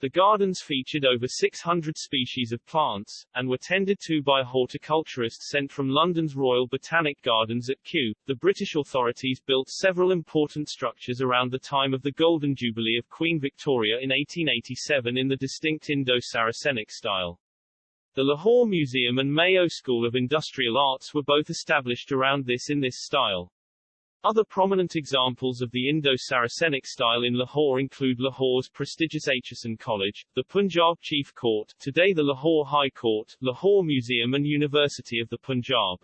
The gardens featured over 600 species of plants, and were tended to by a horticulturist sent from London's Royal Botanic Gardens at Kew. The British authorities built several important structures around the time of the Golden Jubilee of Queen Victoria in 1887 in the distinct Indo-Saracenic style. The Lahore Museum and Mayo School of Industrial Arts were both established around this in this style. Other prominent examples of the Indo-Saracenic style in Lahore include Lahore's prestigious Aitchison College, the Punjab Chief Court, today the Lahore High Court, Lahore Museum and University of the Punjab.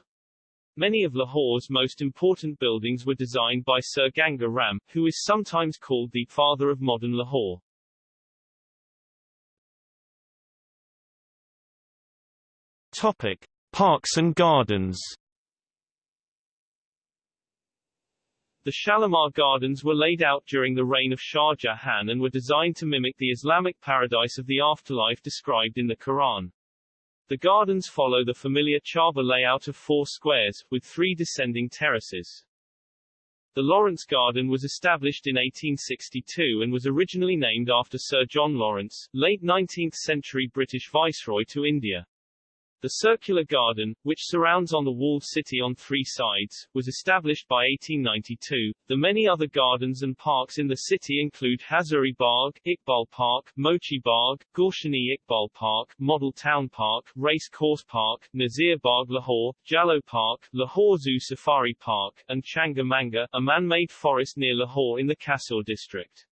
Many of Lahore's most important buildings were designed by Sir Ganga Ram, who is sometimes called the father of modern Lahore. Topic: Parks and Gardens. The Shalimar Gardens were laid out during the reign of Shah Jahan and were designed to mimic the Islamic paradise of the afterlife described in the Quran. The gardens follow the familiar Charbagh layout of four squares, with three descending terraces. The Lawrence Garden was established in 1862 and was originally named after Sir John Lawrence, late 19th-century British Viceroy to India. The circular garden, which surrounds on the walled city on three sides, was established by 1892. The many other gardens and parks in the city include Hazuri Bagh, Iqbal Park, Mochi Bagh, Gulshan-e-Iqbal Park, Model Town Park, Race Course Park, Nasir Bagh Lahore, Jallo Park, Lahore Zoo Safari Park, and Changamanga, a man-made forest near Lahore in the Kasur district.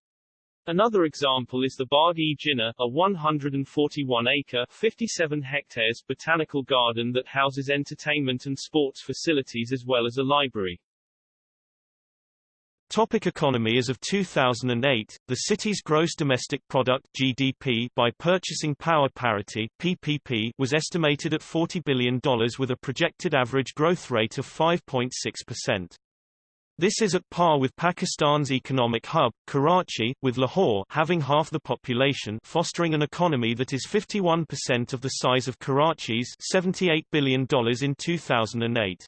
Another example is the Bagh-e Jinnah, a 141-acre (57 hectares) botanical garden that houses entertainment and sports facilities as well as a library. Topic economy As of 2008, the city's gross domestic product GDP by purchasing power parity PPP was estimated at $40 billion with a projected average growth rate of 5.6%. This is at par with Pakistan's economic hub, Karachi, with Lahore having half the population fostering an economy that is 51% of the size of Karachi's $78 billion in 2008.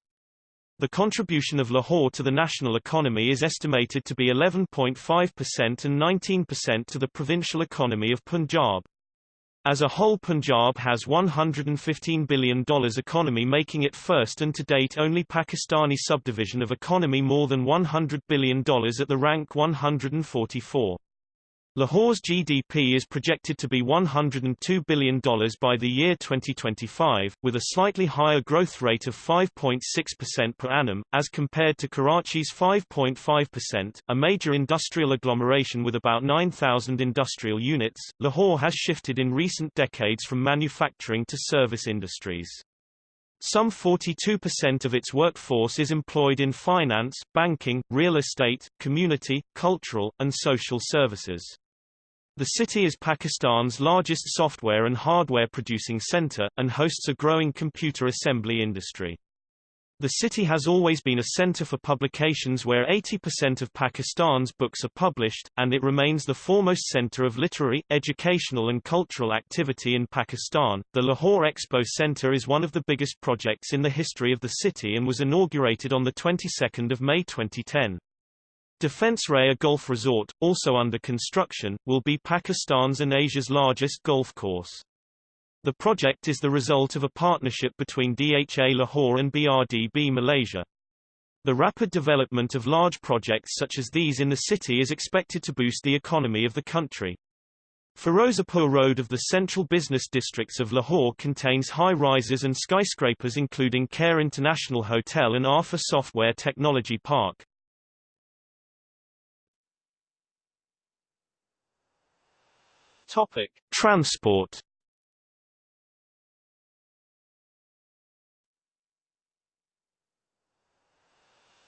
The contribution of Lahore to the national economy is estimated to be 11.5% and 19% to the provincial economy of Punjab. As a whole Punjab has $115 billion economy making it first and to date only Pakistani subdivision of economy more than $100 billion at the rank 144. Lahore's GDP is projected to be $102 billion by the year 2025, with a slightly higher growth rate of 5.6% per annum, as compared to Karachi's 5.5%. A major industrial agglomeration with about 9,000 industrial units, Lahore has shifted in recent decades from manufacturing to service industries. Some 42% of its workforce is employed in finance, banking, real estate, community, cultural, and social services. The city is Pakistan's largest software and hardware producing center, and hosts a growing computer assembly industry. The city has always been a center for publications where 80% of Pakistan's books are published, and it remains the foremost center of literary, educational and cultural activity in Pakistan. The Lahore Expo Center is one of the biggest projects in the history of the city and was inaugurated on the 22nd of May 2010. Defence Raya Golf Resort, also under construction, will be Pakistan's and Asia's largest golf course. The project is the result of a partnership between DHA Lahore and BRDB Malaysia. The rapid development of large projects such as these in the city is expected to boost the economy of the country. Firozapur Road of the central business districts of Lahore contains high-rises and skyscrapers including Kayre International Hotel and Arfa Software Technology Park. Topic: Transport.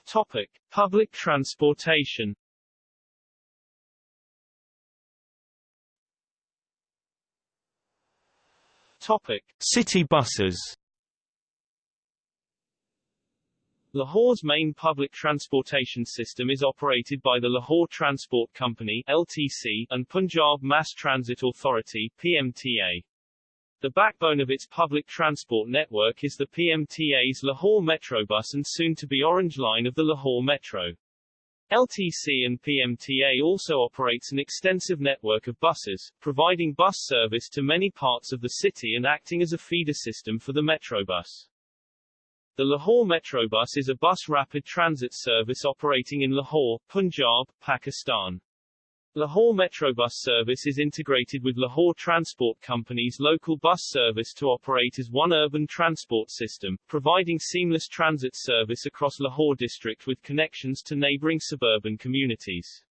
Topic: Public transportation. Topic: City buses. Lahore's main public transportation system is operated by the Lahore Transport Company LTC and Punjab Mass Transit Authority PMTA. The backbone of its public transport network is the PMTA's Lahore Metrobus and soon-to-be Orange Line of the Lahore Metro. LTC and PMTA also operates an extensive network of buses, providing bus service to many parts of the city and acting as a feeder system for the Metrobus. The Lahore Metrobus is a bus rapid transit service operating in Lahore, Punjab, Pakistan. Lahore Metrobus service is integrated with Lahore Transport Company's local bus service to operate as one urban transport system, providing seamless transit service across Lahore district with connections to neighboring suburban communities.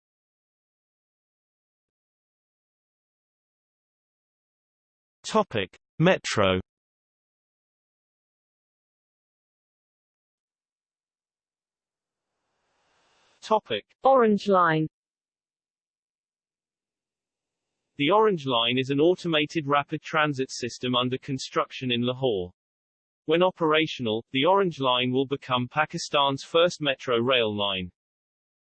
Topic: Metro Topic. Orange Line The Orange Line is an automated rapid transit system under construction in Lahore. When operational, the Orange Line will become Pakistan's first metro rail line.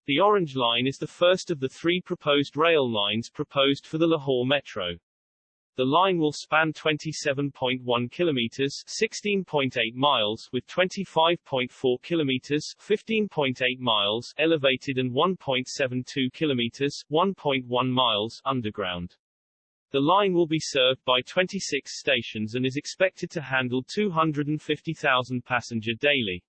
The Orange Line is the first of the three proposed rail lines proposed for the Lahore Metro. The line will span 27.1 kilometers, 16.8 miles, with 25.4 kilometers, 15.8 miles, elevated and 1.72 kilometers, 1.1 miles, underground. The line will be served by 26 stations and is expected to handle 250,000 passenger daily.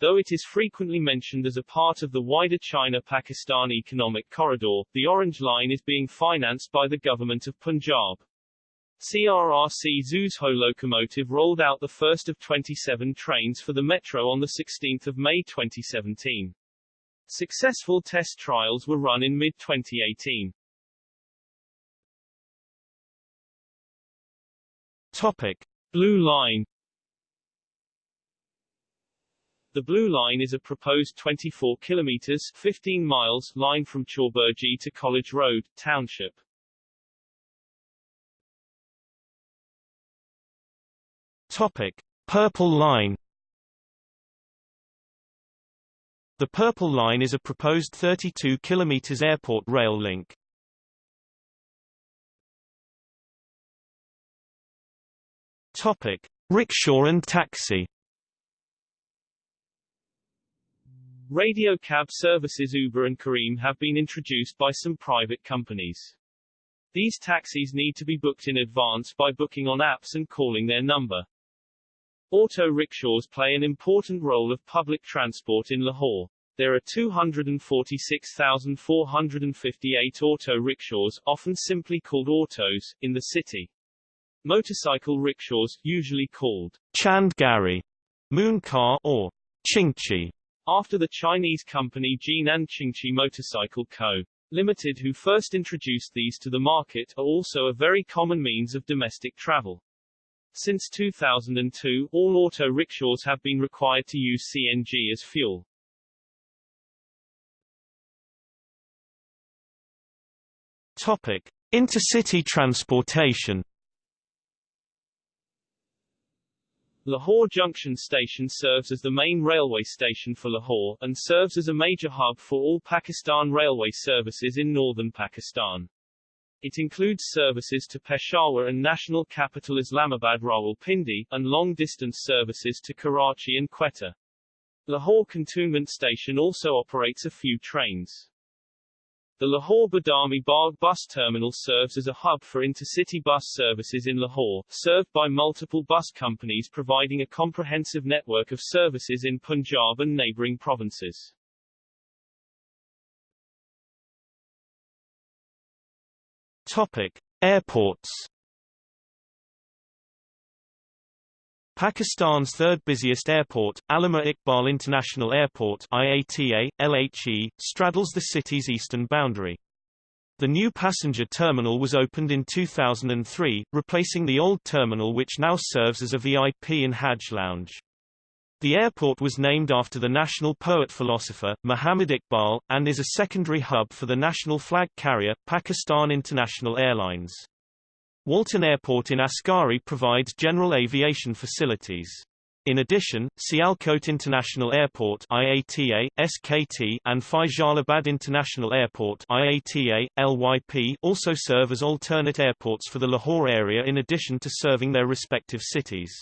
Though it is frequently mentioned as a part of the wider China-Pakistan economic corridor, the Orange Line is being financed by the government of Punjab. CRRC Zhuzhou locomotive rolled out the first of 27 trains for the Metro on 16 May 2017. Successful test trials were run in mid-2018. Topic. Blue Line The Blue Line is a proposed 24 kilometers 15 miles line from Chauburji to College Road, Township. Topic: Purple Line. The Purple Line is a proposed 32 km airport rail link. Topic: Rickshaw and taxi. Radio cab services Uber and Careem have been introduced by some private companies. These taxis need to be booked in advance by booking on apps and calling their number. Auto rickshaws play an important role of public transport in Lahore. There are 246,458 auto rickshaws, often simply called autos, in the city. Motorcycle rickshaws, usually called Chand Gari, Moon Car, or Chingchi, after the Chinese company Jinan Qingqi Motorcycle Co. Limited who first introduced these to the market, are also a very common means of domestic travel. Since 2002, all auto rickshaws have been required to use CNG as fuel. Topic: Intercity transportation. Lahore Junction Station serves as the main railway station for Lahore, and serves as a major hub for all Pakistan Railway services in northern Pakistan. It includes services to Peshawar and national capital Islamabad Rawalpindi, and long-distance services to Karachi and Quetta. Lahore Cantonment Station also operates a few trains. The Lahore Badami Bagh bus terminal serves as a hub for intercity bus services in Lahore, served by multiple bus companies providing a comprehensive network of services in Punjab and neighboring provinces. Topic: Airports. Pakistan's third busiest airport, Allama Iqbal International Airport IATA, LHE, straddles the city's eastern boundary. The new passenger terminal was opened in 2003, replacing the old terminal which now serves as a VIP and Hajj lounge. The airport was named after the national poet-philosopher, Muhammad Iqbal, and is a secondary hub for the national flag carrier, Pakistan International Airlines. Walton Airport in Askari provides general aviation facilities. In addition, Sialkot International Airport IATA, SKT, and Faisalabad International Airport IATA, LYP also serve as alternate airports for the Lahore area in addition to serving their respective cities.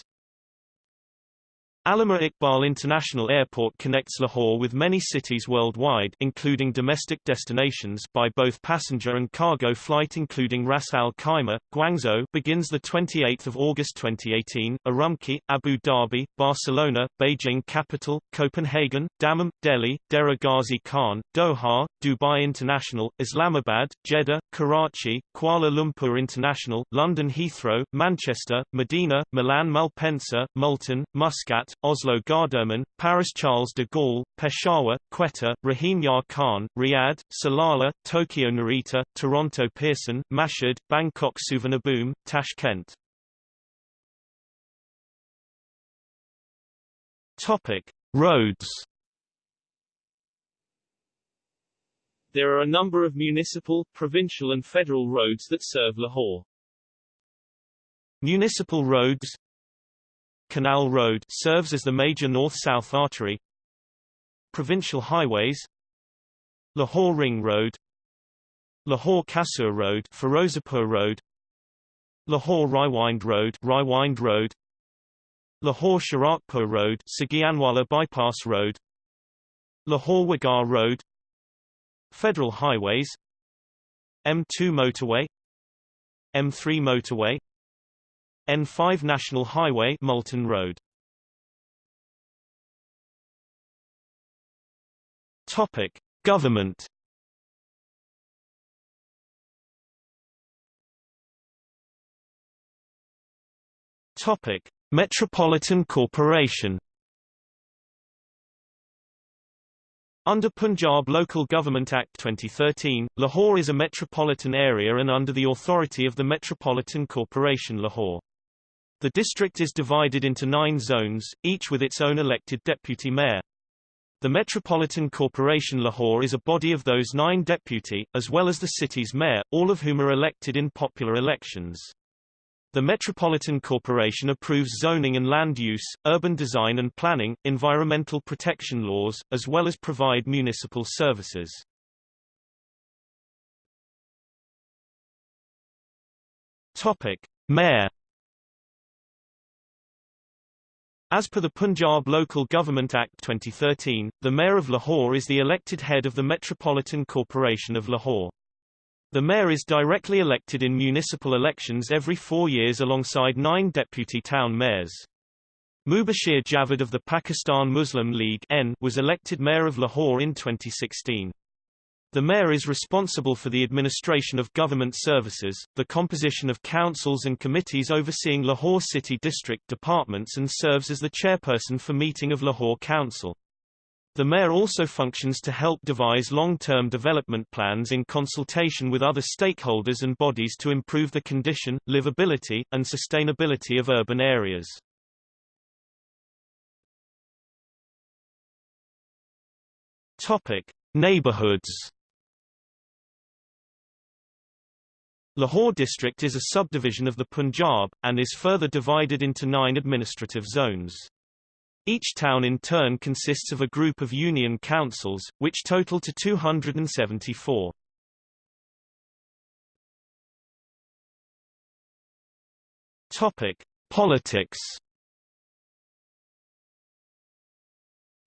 Allama Iqbal International Airport connects Lahore with many cities worldwide including domestic destinations by both passenger and cargo flight including Ras Al Khaimah, Guangzhou begins 28 August 2018, Urumqi, Abu Dhabi, Barcelona, Beijing Capital, Copenhagen, Dammam, Delhi, Dera Ghazi Khan, Doha, Dubai International, Islamabad, Jeddah, Karachi, Kuala Lumpur International, London Heathrow, Manchester, Medina, Milan Malpensa, Multan, Muscat, Oslo Gardermoen, Paris Charles de Gaulle, Peshawar, Quetta, Rahim Yar Khan, Riyadh, Salalah, Tokyo Narita, Toronto Pearson, Mashhad, Bangkok Suvarnabhumi, Tashkent. Topic: Roads. There are a number of municipal, provincial and federal roads that serve Lahore. Municipal roads Canal Road serves as the major north-south artery. Provincial highways. Lahore Ring Road. Lahore Kasur Road Firozapur Road. Lahore Raiwind Road Raiwind Road. Lahore Sharaqpur Road Sagianwala Bypass Road. Lahore Wagah Road. Federal Highways. M2 Motorway. M3 Motorway N5 National Highway Multan Road. Topic Government. Topic Metropolitan Corporation. Under Punjab Local Government Act 2013, Lahore is a metropolitan area and under the authority of the Metropolitan Corporation Lahore. The district is divided into nine zones, each with its own elected deputy mayor. The Metropolitan Corporation Lahore is a body of those nine deputy, as well as the city's mayor, all of whom are elected in popular elections. The Metropolitan Corporation approves zoning and land use, urban design and planning, environmental protection laws, as well as provide municipal services. Topic: Mayor As per the Punjab Local Government Act 2013, the Mayor of Lahore is the elected head of the Metropolitan Corporation of Lahore. The mayor is directly elected in municipal elections every four years alongside nine deputy town mayors. Mubashir Javed of the Pakistan Muslim League N was elected mayor of Lahore in 2016. The mayor is responsible for the administration of government services, the composition of councils and committees overseeing Lahore City District departments and serves as the chairperson for meeting of Lahore Council. The mayor also functions to help devise long-term development plans in consultation with other stakeholders and bodies to improve the condition, livability, and sustainability of urban areas. Topic: Neighborhoods Lahore district is a subdivision of the Punjab, and is further divided into nine administrative zones. Each town in turn consists of a group of union councils, which total to 274. Topic: Politics.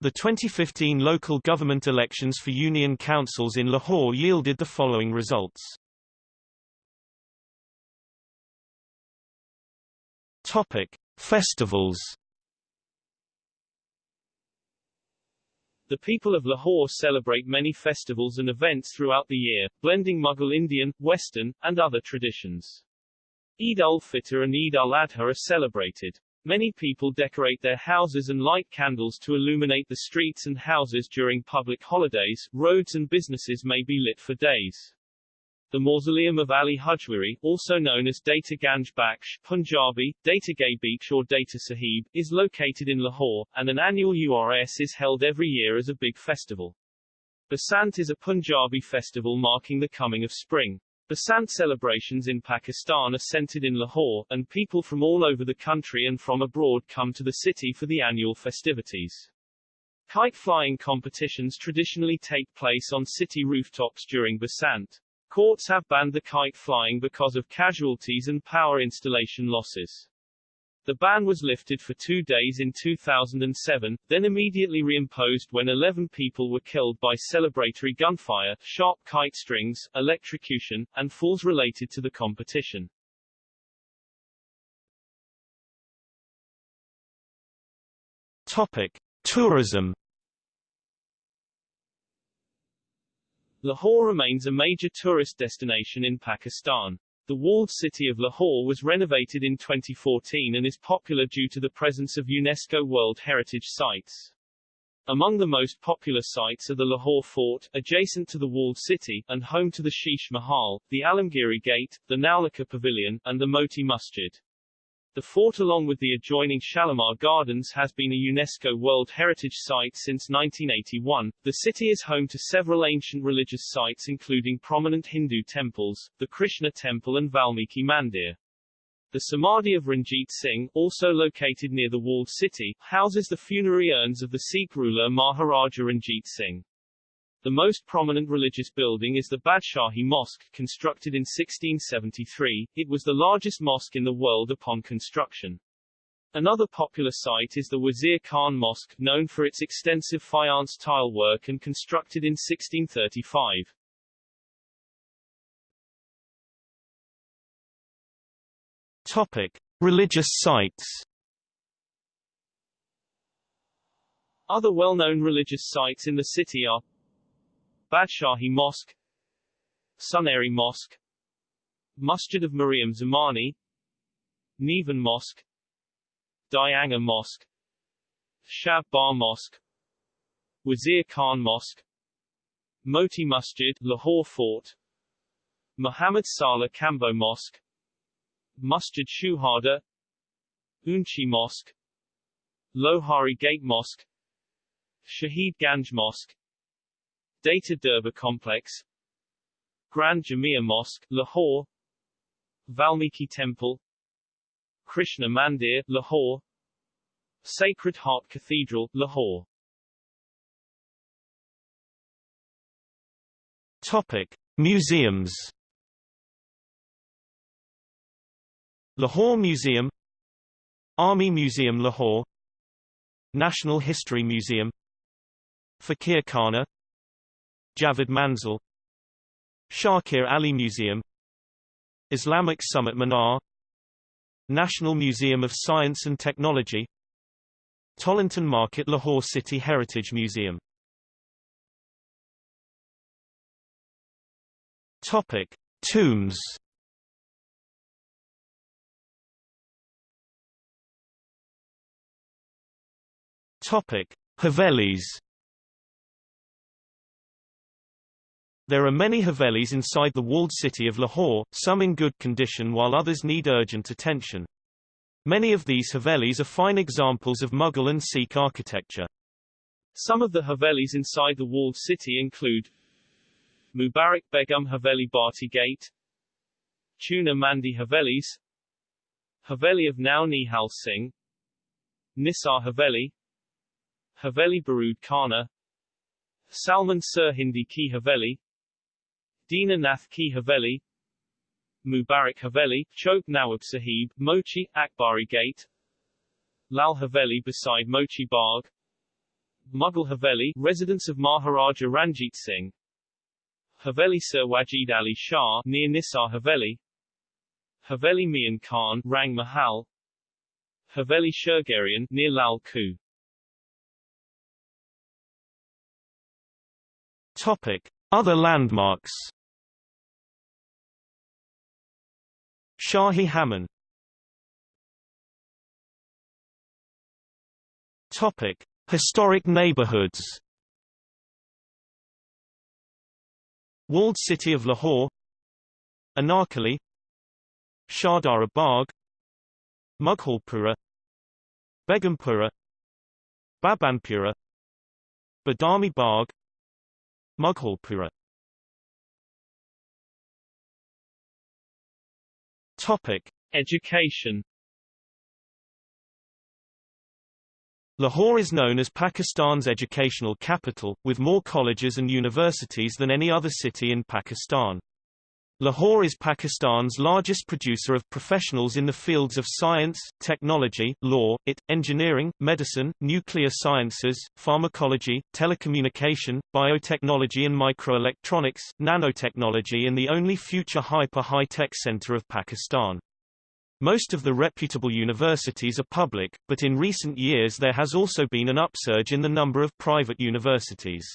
The 2015 local government elections for union councils in Lahore yielded the following results. Topic: Festivals. The people of Lahore celebrate many festivals and events throughout the year, blending Mughal Indian, Western, and other traditions. Eid al-Fitr and Eid al-Adha are celebrated. Many people decorate their houses and light candles to illuminate the streets and houses during public holidays. Roads and businesses may be lit for days. The mausoleum of Ali Hujwiri, also known as Data Ganj Baksh, Punjabi, Data Gay Beach or Data Sahib, is located in Lahore, and an annual URS is held every year as a big festival. Basant is a Punjabi festival marking the coming of spring. Basant celebrations in Pakistan are centered in Lahore, and people from all over the country and from abroad come to the city for the annual festivities. Kite flying competitions traditionally take place on city rooftops during Basant. Courts have banned the kite flying because of casualties and power installation losses. The ban was lifted for two days in 2007, then immediately reimposed when 11 people were killed by celebratory gunfire, sharp kite strings, electrocution, and falls related to the competition. Topic: Tourism. Lahore remains a major tourist destination in Pakistan. The walled city of Lahore was renovated in 2014 and is popular due to the presence of UNESCO World Heritage Sites. Among the most popular sites are the Lahore Fort, adjacent to the walled city, and home to the Sheesh Mahal, the Alamgiri Gate, the Naulakha Pavilion, and the Moti Masjid. The fort along with the adjoining Shalimar Gardens has been a UNESCO World Heritage Site since 1981. The city is home to several ancient religious sites including prominent Hindu temples, the Krishna Temple and Valmiki Mandir. The Samadhi of Ranjit Singh, also located near the walled city, houses the funerary urns of the Sikh ruler Maharaja Ranjit Singh. The most prominent religious building is the Badshahi Mosque, constructed in 1673. It was the largest mosque in the world upon construction. Another popular site is the Wazir Khan Mosque, known for its extensive faience tile work and constructed in 1635. Topic: Religious sites. Other well-known religious sites in the city are Badshahi Mosque Suneri Mosque Masjid of Mariam Zamani Nevan Mosque Dai Anga Mosque Shab Bar Mosque Wazir Khan Mosque Moti Masjid Lahore Fort Muhammad Saleh Kamboh Mosque Masjid Shuhada Unchi Mosque Lohari Gate Mosque Shahid Ganj Mosque Data Durbar Complex Grand Jamia Mosque, Lahore Valmiki Temple Krishna Mandir, Lahore Sacred Heart Cathedral, Lahore Topic: Museums. Lahore Museum Army Museum Lahore National History Museum Fakir Khana Javed Manzil Shakir Ali Museum Islamic Summit Minar National Museum of Science and Technology Tollington Market Lahore City Heritage Museum Topic: Tombs. Topic: Havelis. There are many Havelis inside the walled city of Lahore, some in good condition while others need urgent attention. Many of these Havelis are fine examples of Mughal and Sikh architecture. Some of the Havelis inside the walled city include Mubarak Begum Haveli Bharti Gate Chuna Mandi Havelis Haveli of Nau Nihal Singh Nisar Haveli Haveli Barud Khana Salman Sirhindi Ki Haveli Dina Nath Ki Haveli Mubarak Haveli, Chowk Nawab Sahib, Mochi, Akbari Gate Lal Haveli beside Mochi Bagh Mughal Haveli, residence of Maharaja Ranjit Singh Haveli Sir Wajid Ali Shah, near Nisar Haveli Haveli Mian Khan, Rang Mahal Haveli Shurgerian, near Lal Ku Topic. Other landmarks Shahi Hammam Topic: Historic neighborhoods. Walled city of Lahore, Anarkali, Shahdara Bagh, Mughalpura, Begumpura, Babanpura, Badami Bagh, Mughalpura Topic. Education Lahore is known as Pakistan's educational capital, with more colleges and universities than any other city in Pakistan. Lahore is Pakistan's largest producer of professionals in the fields of science, technology, law, IT, engineering, medicine, nuclear sciences, pharmacology, telecommunication, biotechnology and microelectronics, nanotechnology and the only future hyper-high-tech center of Pakistan. Most of the reputable universities are public, but in recent years there has also been an upsurge in the number of private universities.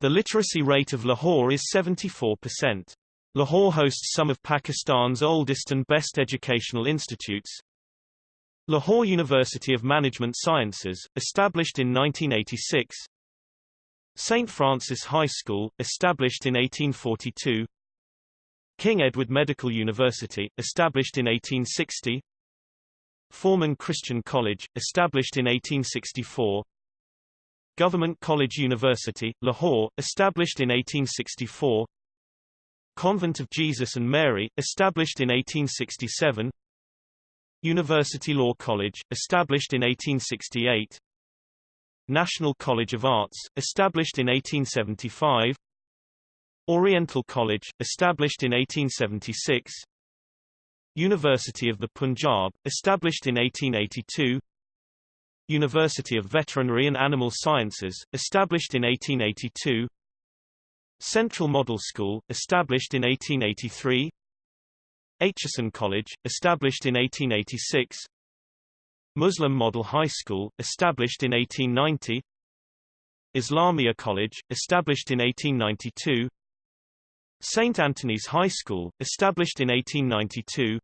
The literacy rate of Lahore is 74%. Lahore hosts some of Pakistan's oldest and best educational institutes. Lahore University of Management Sciences, established in 1986. St. Francis High School, established in 1842. King Edward Medical University, established in 1860. Forman Christian College, established in 1864. Government College University, Lahore, established in 1864. Convent of Jesus and Mary, established in 1867 University Law College, established in 1868 National College of Arts, established in 1875 Oriental College, established in 1876 University of the Punjab, established in 1882 University of Veterinary and Animal Sciences, established in 1882 Central Model School, established in 1883 Aitchison College, established in 1886 Muslim Model High School, established in 1890 Islamia College, established in 1892 St. Anthony's High School, established in 1892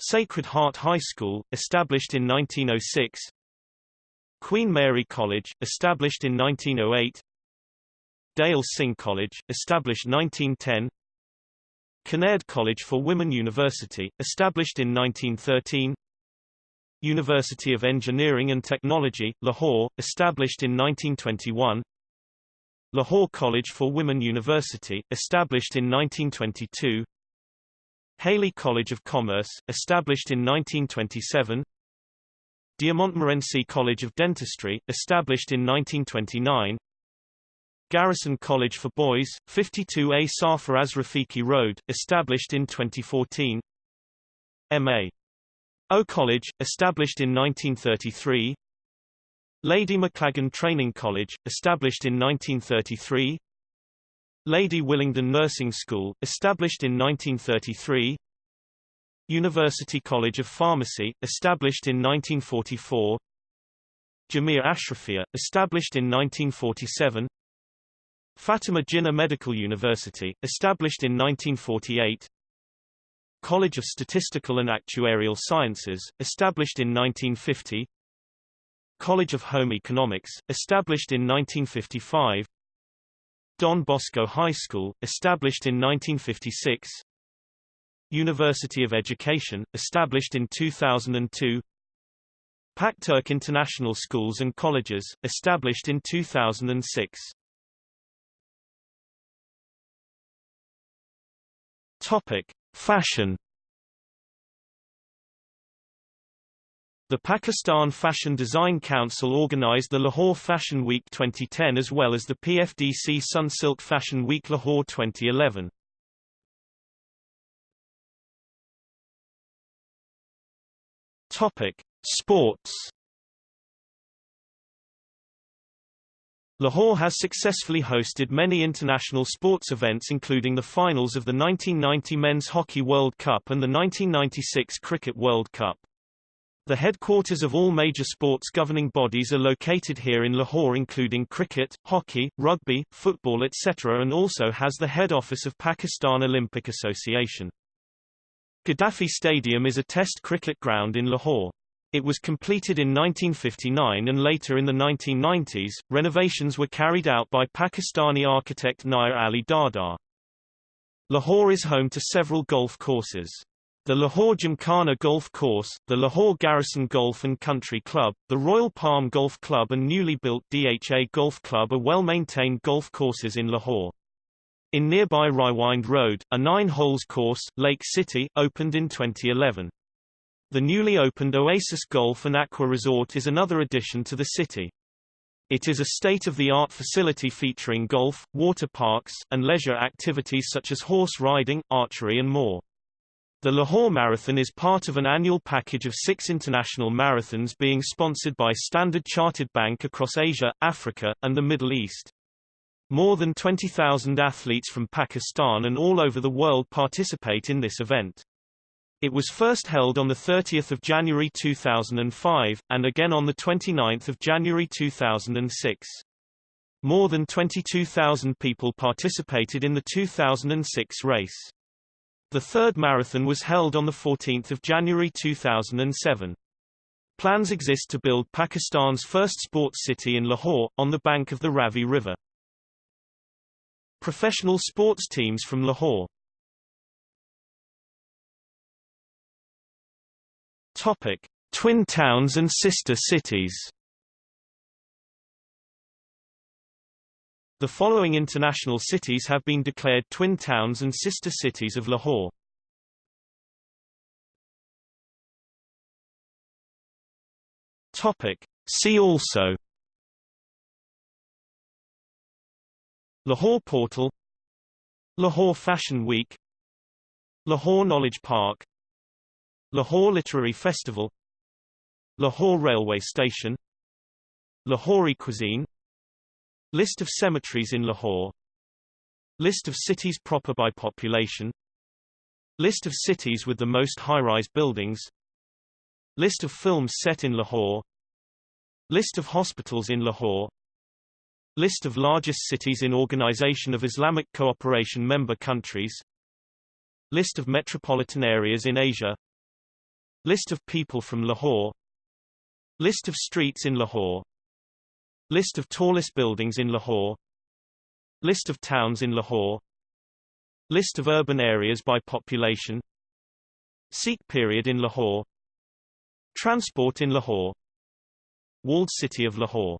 Sacred Heart High School, established in 1906 Queen Mary College, established in 1908 Dyal Singh College, established 1910 Kinnaird College for Women University, established in 1913 University of Engineering and Technology, Lahore, established in 1921 Lahore College for Women University, established in 1922 Hailey College of Commerce, established in 1927 de'Montmorency College of Dentistry, established in 1929 Garrison College for Boys, 52A Sarfaraz Rafiqi Road, established in 2014 M.A. O College, established in 1933 Lady Maclagan Training College, established in 1933 Lady Willingdon Nursing School, established in 1933 University College of Pharmacy, established in 1944 Jamia Ashrafia, established in 1947 Fatima Jinnah Medical University, established in 1948 College of Statistical and Actuarial Sciences, established in 1950 College of Home Economics, established in 1955 Don Bosco High School, established in 1956 University of Education, established in 2002 Pakturk International Schools and Colleges, established in 2006 Topic: Fashion. The Pakistan Fashion Design Council organized the Lahore Fashion Week 2010 as well as the PFDC Sunsilk Fashion Week Lahore 2011. Topic: Sports. Lahore has successfully hosted many international sports events including the finals of the 1990 Men's Hockey World Cup and the 1996 Cricket World Cup. The headquarters of all major sports governing bodies are located here in Lahore including cricket, hockey, rugby, football etc. and also has the head office of Pakistan Olympic Association. Gaddafi Stadium is a test cricket ground in Lahore. It was completed in 1959 and later in the 1990s, renovations were carried out by Pakistani architect Nayyar Ali Dada. Lahore is home to several golf courses. The Lahore Gymkhana Golf Course, the Lahore Garrison Golf and Country Club, the Royal Palm Golf Club and newly built DHA Golf Club are well-maintained golf courses in Lahore. In nearby Raiwind Road, a nine-holes course, Lake City, opened in 2011. The newly opened Oasis Golf and Aqua Resort is another addition to the city. It is a state-of-the-art facility featuring golf, water parks, and leisure activities such as horse riding, archery and more. The Lahore Marathon is part of an annual package of six international marathons being sponsored by Standard Chartered Bank across Asia, Africa, and the Middle East. More than 20,000 athletes from Pakistan and all over the world participate in this event. It was first held on 30 January 2005, and again on 29 January 2006. More than 22,000 people participated in the 2006 race. The third marathon was held on 14 January 2007. Plans exist to build Pakistan's first sports city in Lahore, on the bank of the Ravi River. Professional sports teams from Lahore Topic: Twin towns and sister cities. The following international cities have been declared twin towns and sister cities of Lahore. Topic: See also Lahore Portal Lahore Fashion Week Lahore Knowledge Park Lahore Literary Festival Lahore Railway Station Lahori cuisine List of cemeteries in Lahore List of cities proper by population List of cities with the most high-rise buildings List of films set in Lahore List of hospitals in Lahore List of largest cities in Organization of Islamic Cooperation member countries List of metropolitan areas in Asia List of people from Lahore. List of streets in Lahore. List of tallest buildings in Lahore. List of towns in Lahore. List of urban areas by population. Sikh period in Lahore. Transport in Lahore. Walled city of Lahore